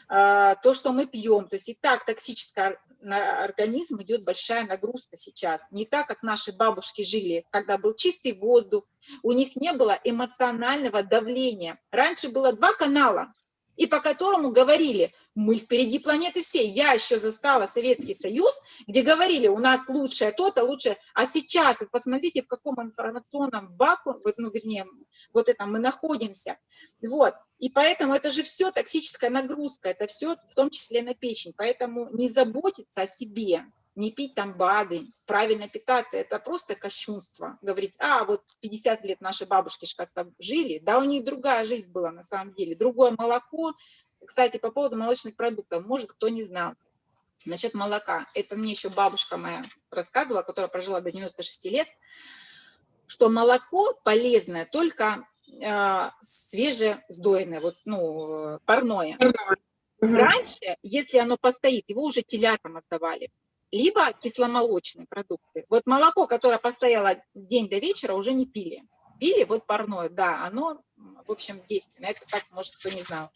А, то, что мы пьем, то есть и так токсическое на организм идет большая нагрузка сейчас. Не так, как наши бабушки жили, когда был чистый воздух, у них не было эмоционального давления. Раньше было два канала, и по которому говорили, мы впереди планеты всей. Я еще застала Советский Союз, где говорили, у нас лучшее то-то, лучшее. А сейчас, вы посмотрите, в каком информационном вакууме, ну, вернее, вот это мы находимся. Вот. И поэтому это же все токсическая нагрузка, это все в том числе на печень. Поэтому не заботиться о себе, не пить там БАДы, правильно питаться, это просто кощунство. Говорить, а, вот 50 лет наши бабушки же как-то жили, да, у них другая жизнь была на самом деле, другое молоко. Кстати, по поводу молочных продуктов, может, кто не знал. Насчет молока, это мне еще бабушка моя рассказывала, которая прожила до 96 лет, что молоко полезное только э, свежесдоенное, вот, ну, парное. Раньше, если оно постоит, его уже телятам отдавали либо кисломолочные продукты. Вот молоко, которое постояло день до вечера, уже не пили. Пили вот парное, да, оно, в общем, действенное. Это так, может, кто не знал.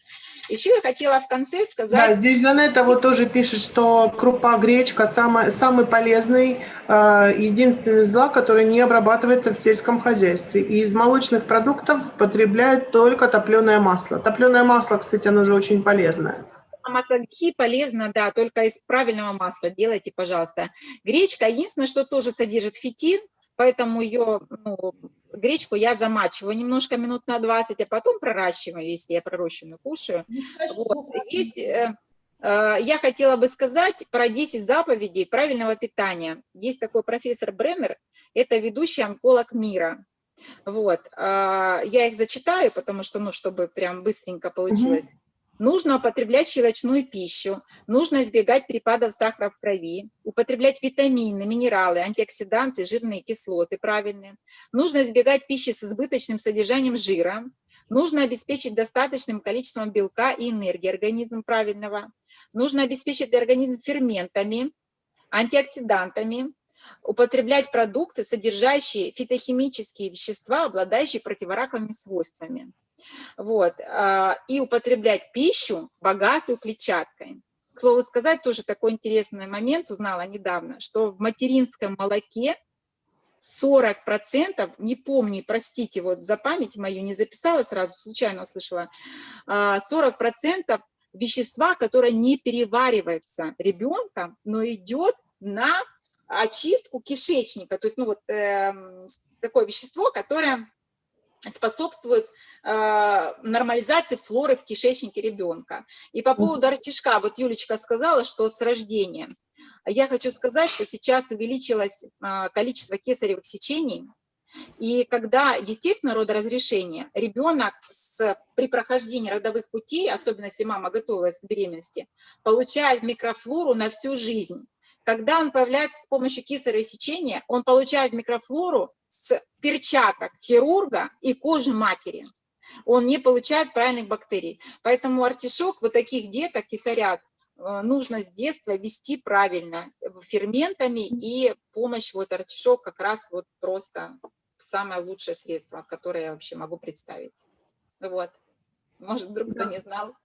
Еще я хотела в конце сказать... Да, здесь Жанетта вот тоже пишет, что крупа, гречка самый, самый полезный, э, единственный зла, который не обрабатывается в сельском хозяйстве. И из молочных продуктов потребляют только топленое масло. Топленое масло, кстати, оно же очень полезное масло гхи полезно, да, только из правильного масла делайте, пожалуйста. Гречка, единственное, что тоже содержит фитин, поэтому ее, ну, гречку я замачиваю немножко минут на 20, а потом проращиваю, если я пророщенную кушаю. Вот. Есть, э, э, я хотела бы сказать про 10 заповедей правильного питания. Есть такой профессор Бреннер, это ведущий онколог мира. Вот, э, я их зачитаю, потому что, ну, чтобы прям быстренько получилось. Нужно употреблять щелочную пищу, нужно избегать перепадов сахара в крови, употреблять витамины, минералы, антиоксиданты, жирные кислоты правильные. Нужно избегать пищи с избыточным содержанием жира. Нужно обеспечить достаточным количеством белка и энергии организм правильного. Нужно обеспечить организм ферментами, антиоксидантами, употреблять продукты, содержащие фитохимические вещества, обладающие противораковыми свойствами. Вот. А, и употреблять пищу, богатую клетчаткой. К слову сказать, тоже такой интересный момент узнала недавно, что в материнском молоке 40%, не помню, простите, вот за память мою не записала, сразу случайно услышала, 40% а, вещества, которое не переваривается ребенком, но идет на очистку кишечника. То есть, ну вот, э, такое вещество, которое способствует э, нормализации флоры в кишечнике ребенка. И по поводу артишка, вот Юлечка сказала, что с рождения. Я хочу сказать, что сейчас увеличилось э, количество кесаревых сечений, и когда естественно родоразрешение, ребенок с, при прохождении родовых путей, особенно если мама готовилась к беременности, получает микрофлору на всю жизнь. Когда он появляется с помощью кесарево сечения, он получает микрофлору с перчаток хирурга и кожи матери. Он не получает правильных бактерий. Поэтому артишок, вот таких деток, кисарят, э, нужно с детства вести правильно ферментами, и помощь вот артишок как раз вот просто самое лучшее средство, которое я вообще могу представить. Вот. Может, вдруг кто не знал.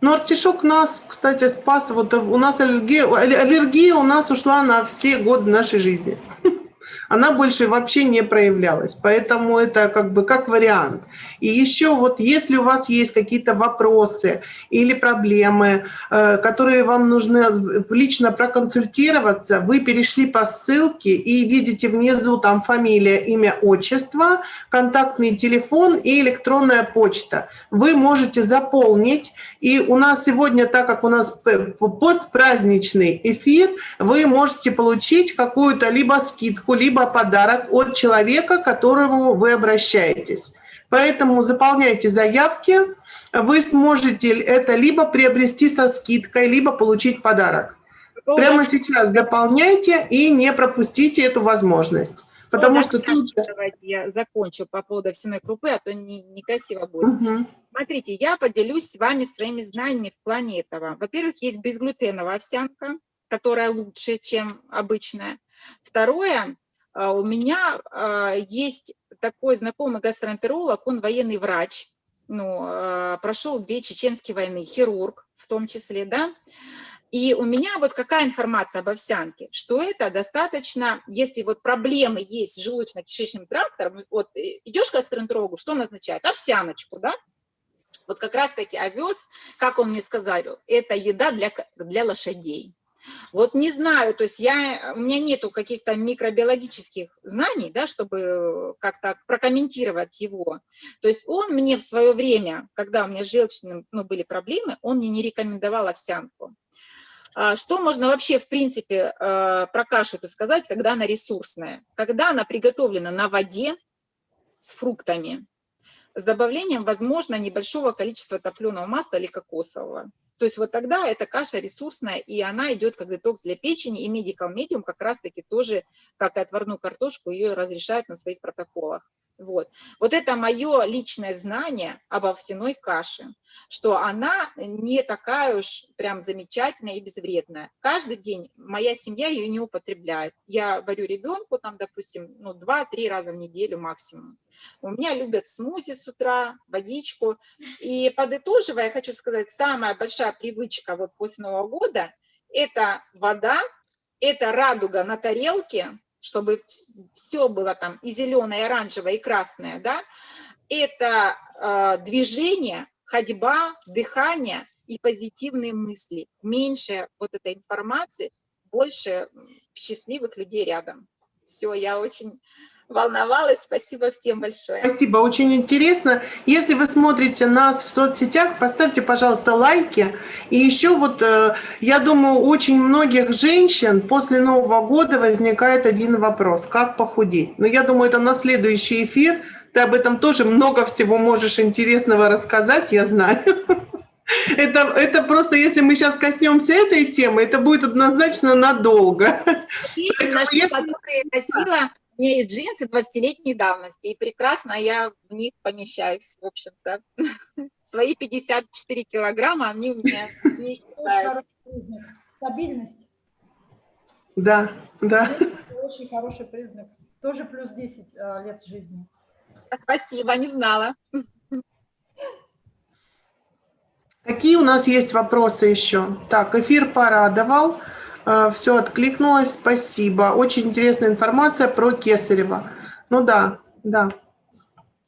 Ну, артишок нас, кстати, спас. Вот у нас аллергия, аллергия у нас ушла на все годы нашей жизни. она больше вообще не проявлялась. Поэтому это как бы как вариант. И еще вот если у вас есть какие-то вопросы или проблемы, э, которые вам нужно лично проконсультироваться, вы перешли по ссылке и видите внизу там фамилия, имя, отчество, контактный телефон и электронная почта. Вы можете заполнить, и у нас сегодня, так как у нас постпраздничный эфир, вы можете получить какую-то либо скидку, либо подарок от человека, к которому вы обращаетесь. Поэтому заполняйте заявки, вы сможете это либо приобрести со скидкой, либо получить подарок. Прямо сейчас заполняйте и не пропустите эту возможность. Потому что тут... Давайте я закончу по поводу всемой крупы, а то не, некрасиво будет. Угу. Смотрите, я поделюсь с вами своими знаниями в плане этого. Во-первых, есть безглютеновая овсянка, которая лучше, чем обычная. Второе, а, у меня а, есть такой знакомый гастроэнтеролог, он военный врач, ну, а, прошел две чеченские войны, хирург в том числе, да, и у меня вот какая информация об овсянке, что это достаточно, если вот проблемы есть с желудочно-кишечным трактором, вот э, идешь к гастроэнтерологу, что он означает? Овсяночку, да? Вот как раз-таки овес, как он мне сказал, это еда для, для лошадей. Вот не знаю, то есть я, у меня нету каких-то микробиологических знаний, да, чтобы как-то прокомментировать его. То есть он мне в свое время, когда у меня с желчным ну, были проблемы, он мне не рекомендовал овсянку. А что можно вообще, в принципе, э, про кашу сказать, когда она ресурсная? Когда она приготовлена на воде с фруктами, с добавлением, возможно, небольшого количества топленого масла или кокосового. То есть вот тогда эта каша ресурсная, и она идет как детокс для печени, и Medical Medium как раз-таки тоже, как и отварную картошку, ее разрешают на своих протоколах. Вот. вот это мое личное знание об овсяной каше, что она не такая уж прям замечательная и безвредная. Каждый день моя семья ее не употребляет. Я варю ребенку, там, допустим, ну, 2-3 раза в неделю максимум. У меня любят смузи с утра, водичку. И подытоживая, я хочу сказать, самая большая привычка вот после Нового года – это вода, это радуга на тарелке, чтобы все было там и зеленое, и оранжевое, и красное, да, это э, движение, ходьба, дыхание и позитивные мысли. Меньше вот этой информации, больше счастливых людей рядом. Все, я очень волновалась. Спасибо всем большое. Спасибо, очень интересно. Если вы смотрите нас в соцсетях, поставьте, пожалуйста, лайки. И еще вот, э, я думаю, очень многих женщин после Нового года возникает один вопрос. Как похудеть? Но я думаю, это на следующий эфир. Ты об этом тоже много всего можешь интересного рассказать, я знаю. Это, это просто, если мы сейчас коснемся этой темы, это будет однозначно надолго. Песни наши, которые носила меня есть джинсы 20-летней давности, и прекрасно я в них помещаюсь, в общем-то. Свои 54 килограмма, они у меня не считают. Стабильность. Да, да. Очень хороший признак. Тоже плюс 10 а, лет жизни. Спасибо, не знала. Какие у нас есть вопросы еще? Так, эфир порадовал. А, Все откликнулось, спасибо. Очень интересная информация про Кесарева. Ну да, да.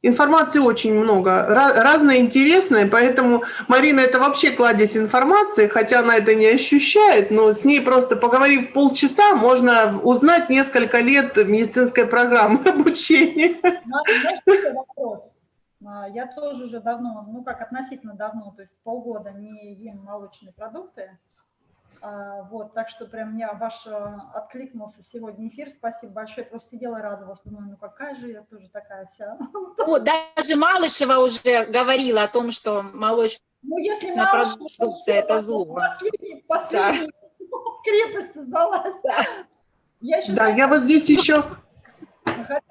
Информации очень много, разная интересная, поэтому Марина это вообще кладезь информации, хотя она это не ощущает, но с ней просто поговорив полчаса, можно узнать несколько лет медицинской программы обучения. Ну, а? А, Я тоже уже давно, ну как относительно давно, то есть полгода не ем молочные продукты. А, Вот, так что прям мне ваш э, откликнулся сегодня эфир. Спасибо большое. Просто сидела и радовалась. Думаю, ну какая же я тоже такая вся. Ну, даже Малышева уже говорила о том, что молочная Ну, если что продукция это зло. Последний, последний крепость сдалась. Да. Я Да, я вот здесь еще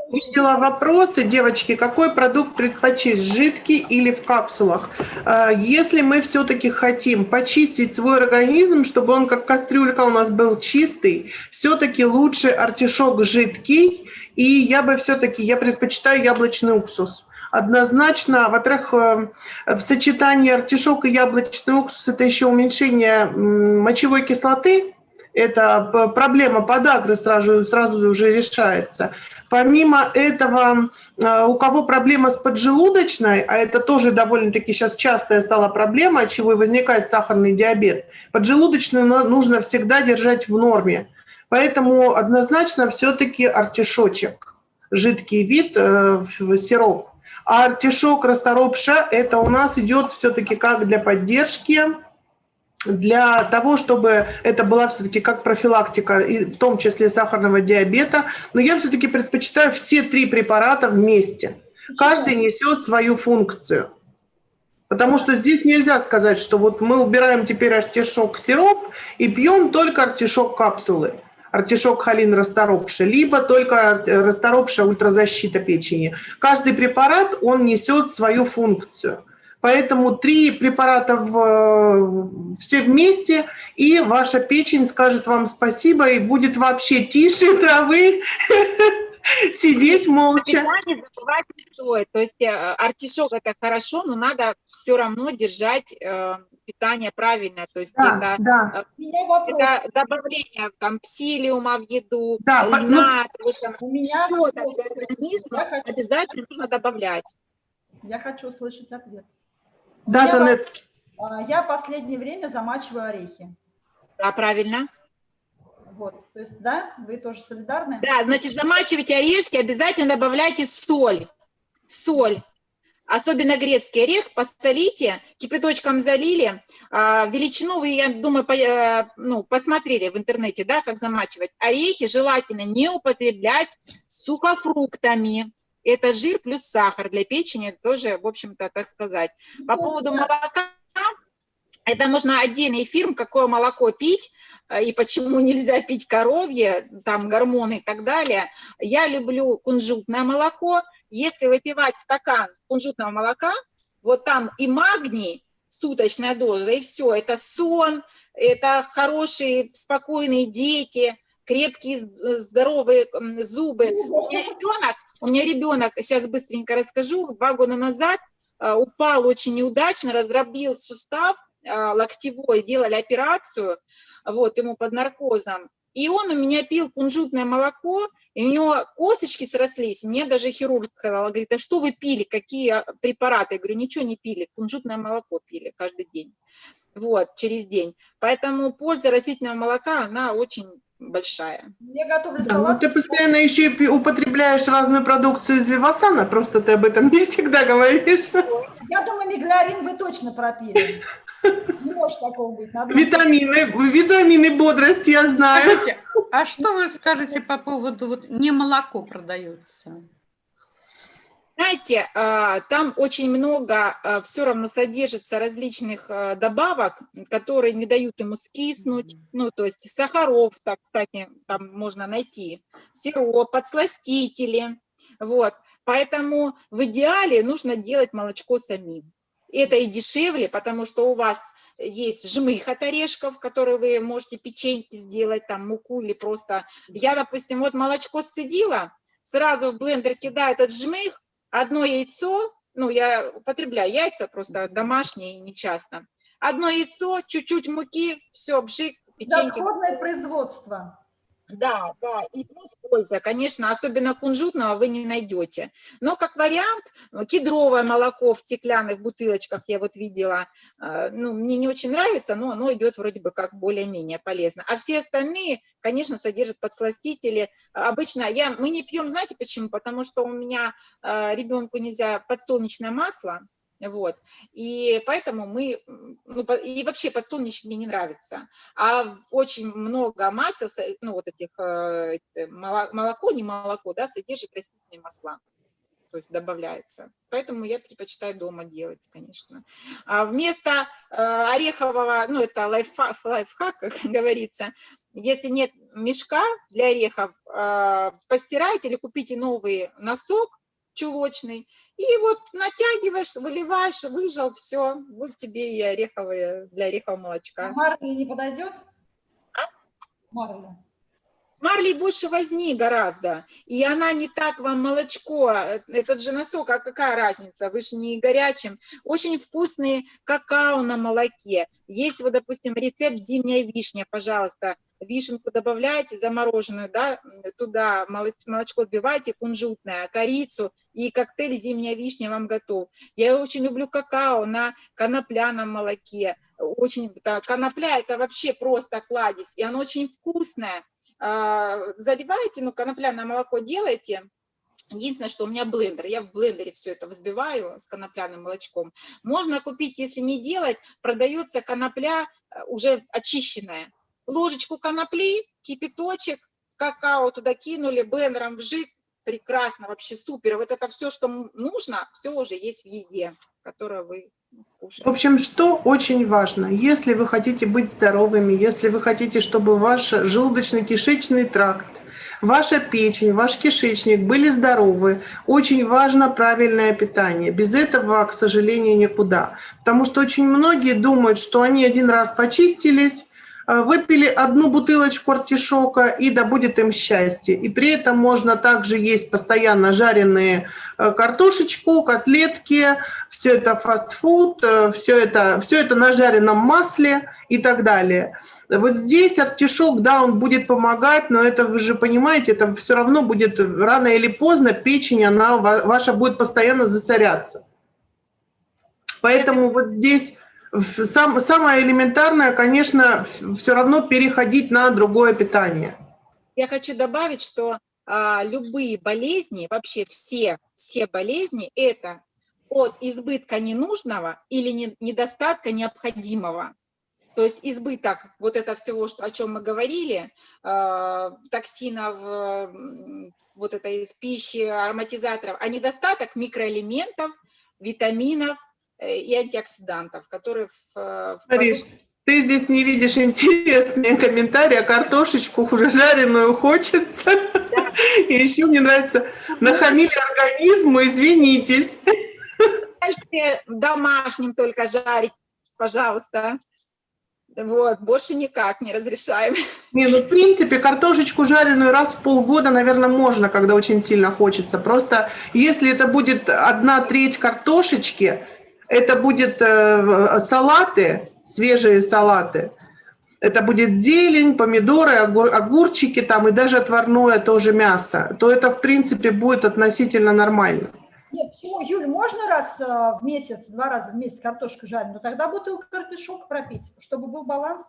Увидела вопросы, девочки, какой продукт предпочесть, жидкий или в капсулах? А, Если мы все-таки хотим почистить свой организм, чтобы он как кастрюлька у нас был чистый, все-таки лучше артишок жидкий, и я бы все-таки, я предпочитаю яблочный уксус. Однозначно, во-первых, э, в сочетании артишок и яблочный уксус это еще уменьшение мочевой кислоты, это проблема подагры сразу, сразу уже решается. Помимо этого, э, у кого проблема с поджелудочной, а это тоже довольно-таки сейчас частая стала проблема, от чего и возникает сахарный диабет, поджелудочную нужно всегда держать в норме. Поэтому однозначно все-таки артишочек, жидкий вид, э, сироп. А артишок расторопша – это у нас идет все-таки как для поддержки, для того, чтобы это была все-таки как профилактика, и в том числе сахарного диабета. Но я все-таки предпочитаю все три препарата вместе. Каждый несет свою функцию. Потому что здесь нельзя сказать, что вот мы убираем теперь артишок сироп и пьем только артишок капсулы. Артишок холин расторопша, либо только расторопша ультразащита печени. Каждый препарат, он несет свою функцию. Поэтому три препарата в- все вместе, и ваша печень скажет вам спасибо и будет вообще тише травы сидеть молча. питание забывать не стоит. То есть э, артишок это хорошо, но надо все равно держать э, питание правильное. То есть Да, это, да, вопрос. это добавление там псилиума в еду, Да, ну, льна, того же самого. У меня Всё это вопрос. для организма обязательно нужно добавлять. Я хочу услышать ответ. Да, Я Жанет. А, Я последнее время замачиваю орехи. Да, правильно. Вот, то есть, да, вы тоже солидарны? Да, значит, замачивайте орешки, обязательно добавляйте соль. Соль. Особенно грецкий орех, посолите, кипяточком залили. А, величину вы, я думаю, по- э, ну, посмотрели в интернете, да, как замачивать. Орехи желательно не употреблять с сухофруктами. Это жир плюс сахар для печени тоже, в общем-то, так сказать. По поводу молока, это можно отдельный эфир, какое молоко пить э, и почему нельзя пить коровье, там гормоны и так далее. Я люблю кунжутное молоко. Если выпивать стакан кунжутного молока, вот там и магний, суточная доза, и все. Это сон, это хорошие, спокойные дети, крепкие, здоровые зубы. У меня ребенок, у меня ребенок, сейчас быстренько расскажу, два года назад э, упал очень неудачно, раздробил сустав э, локтевой, делали операцию, вот, ему под наркозом. И он у меня пил кунжутное молоко, и у него косточки срослись. Мне даже хирург сказал, говорит, а что вы пили, какие препараты? Я говорю, ничего не пили, кунжутное молоко пили каждый день. Вот, через день. Поэтому польза растительного молока, она очень большая. Я готовлю Да, ну салат. ты постоянно еще и употребляешь разную продукцию из Вивасана, просто ты об этом не всегда говоришь. Я думаю, миглярин вы точно пропили. Не может такого быть. Надо Витамины, витамины бодрости, я знаю. Скажите, а что вы скажете по поводу, вот не молоко продается? Знаете, а, там очень много все равно содержится различных а, добавок, которые не дают ему скиснуть, ну, то есть сахаров, так, кстати, там можно найти, сироп, подсластители, вот. Поэтому в идеале нужно делать молочко самим. Это и дешевле, потому что у вас есть жмых от орешков, которые вы можете печеньки сделать, там муку или просто... Я, допустим, вот молочко сцедила, сразу в блендер кидаю этот жмых, одно яйцо, ну, я употребляю яйца просто домашние, не часто. Одно яйцо, чуть-чуть муки, все, бжик, печеньки. Доходное производство. Да, да, и плюс польза, конечно, особенно кунжутного вы не найдете. Но как вариант, кедровое молоко в стеклянных бутылочках я вот видела, э, ну, мне не очень нравится, но оно идет вроде бы как более-менее полезно. А все остальные, конечно, содержат подсластители. Обычно я, мы не пьем, знаете почему? Потому что у меня э, ребенку нельзя подсолнечное масло, вот. И поэтому мы, ну, и вообще подсолнечник мне не нравится. А очень много масел, ну, вот этих, э, молоко, не молоко, да, содержит растительные масла. То есть добавляется. Поэтому я предпочитаю дома делать, конечно. А вместо э, орехового, ну, это лайфхак, лайфхак, как говорится, если нет мешка для орехов, э, постирайте или купите новый носок чулочный, и вот натягиваешь, выливаешь, выжал, все, вот тебе и ореховое для орехового молочка. А марли не подойдет? А? Марли. Марли больше возни гораздо, и она не так вам молочко, этот же носок, а какая разница, вы же не горячим. Очень вкусные какао на молоке. Есть вот, допустим, рецепт зимняя вишня, пожалуйста, вишенку добавляете замороженную, да, туда молочко вбиваете, кунжутное, корицу, и коктейль «Зимняя вишня» вам готов. Я очень люблю какао на конопляном молоке. Очень, да, конопля – это вообще просто кладезь, и оно очень вкусное. А, заливаете, ну, конопляное молоко делаете, Единственное, что у меня блендер, я в блендере все это взбиваю с конопляным молочком. Можно купить, если не делать, продается конопля э, уже очищенная ложечку конопли, кипяточек, какао туда кинули, блендером вжик, прекрасно, вообще супер. Вот это все, что нужно, все уже есть в еде, которую вы. В общем, что очень важно, если вы хотите быть здоровыми, если вы хотите, чтобы ваш желудочно-кишечный тракт, ваша печень, ваш кишечник были здоровы, очень важно правильное питание. Без этого, к сожалению, никуда. Потому что очень многие думают, что они один раз почистились, выпили одну бутылочку артишока, и да будет им счастье. И при этом можно также есть постоянно жареные э, картошечку, котлетки, все это фастфуд, э, все это, все это на жареном масле и так далее. Вот здесь артишок, да, он будет помогать, но это вы же понимаете, это все равно будет рано или поздно печень, она ваша будет постоянно засоряться. Поэтому вот здесь сам, самое элементарное, конечно, все равно переходить на другое питание. Я хочу добавить, что а, любые болезни, вообще все, все болезни, это от избытка ненужного или не, недостатка необходимого. То есть избыток вот это всего, что, о чем мы говорили, э, токсинов, э, вот этой пищи, ароматизаторов, а недостаток микроэлементов, витаминов, и антиоксидантов, которые в... Э, в Мариш, ты здесь не видишь интересные комментарии, а картошечку уже жареную хочется. Да. И еще мне нравится, нахамили организму, извинитесь. Домашним только жарить, пожалуйста. Вот, больше никак не разрешаем. Не, ну, в принципе, картошечку жареную раз в полгода, наверное, можно, когда очень сильно хочется. Просто если это будет одна треть картошечки, это будет э, салаты, свежие салаты. Это будет зелень, помидоры, огурчики там и даже отварное тоже мясо. То это, в принципе, будет относительно нормально. Нет, почему, Юль, можно раз э, в месяц, два раза в месяц картошку жарить, но тогда бутылку артишок пропить, чтобы был баланс.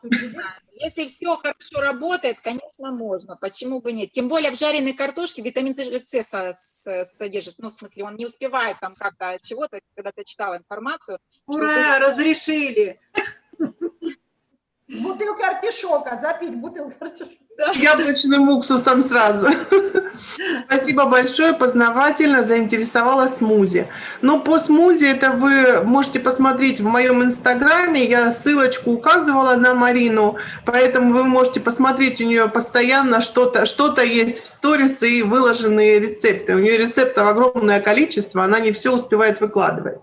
Если все хорошо работает, конечно, можно. Почему бы нет? Тем более в жареной картошке витамин С содержит. Ну, в смысле, он не успевает там как-то чего-то, когда ты читала информацию. Ура, разрешили! Бутылка артишока, запить бутылку артишока. Яблочным уксусом сразу. Спасибо большое, познавательно, заинтересовала смузи. Но по смузи это вы можете посмотреть в моем инстаграме, я ссылочку указывала на Марину, поэтому вы можете посмотреть у нее постоянно что-то что, -то, есть в сторис и выложенные рецепты. У нее рецептов огромное количество, она не все успевает выкладывать.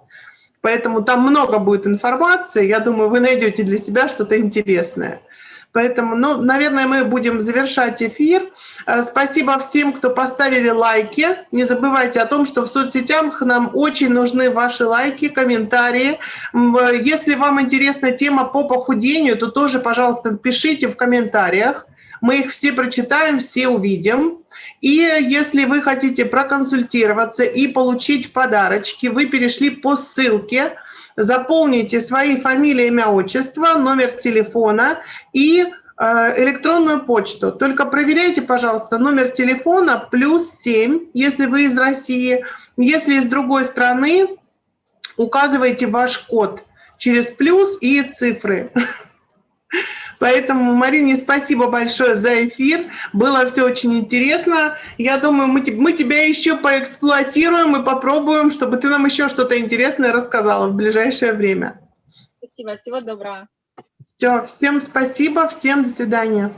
Поэтому там много будет информации, я думаю, вы найдете для себя что-то интересное. Поэтому, ну, наверное, мы будем завершать эфир. Э, спасибо всем, кто поставили лайки. Не забывайте о том, что в соцсетях нам очень нужны ваши лайки, комментарии. Если вам интересна тема по похудению, то тоже, пожалуйста, пишите в комментариях. Мы их все прочитаем, все увидим. И если вы хотите проконсультироваться и получить подарочки, вы перешли по ссылке, заполните свои фамилии, имя, отчество, номер телефона и э, электронную почту. Только проверяйте, пожалуйста, номер телефона плюс 7, если вы из России. Если из другой страны, указывайте ваш код через плюс и цифры. Поэтому, Марине, спасибо большое за эфир. Было все очень интересно. Я думаю, мы, мы тебя еще поэксплуатируем и попробуем, чтобы ты нам еще что-то интересное рассказала в ближайшее время. Спасибо, всего доброго. Все, всем спасибо, всем до свидания.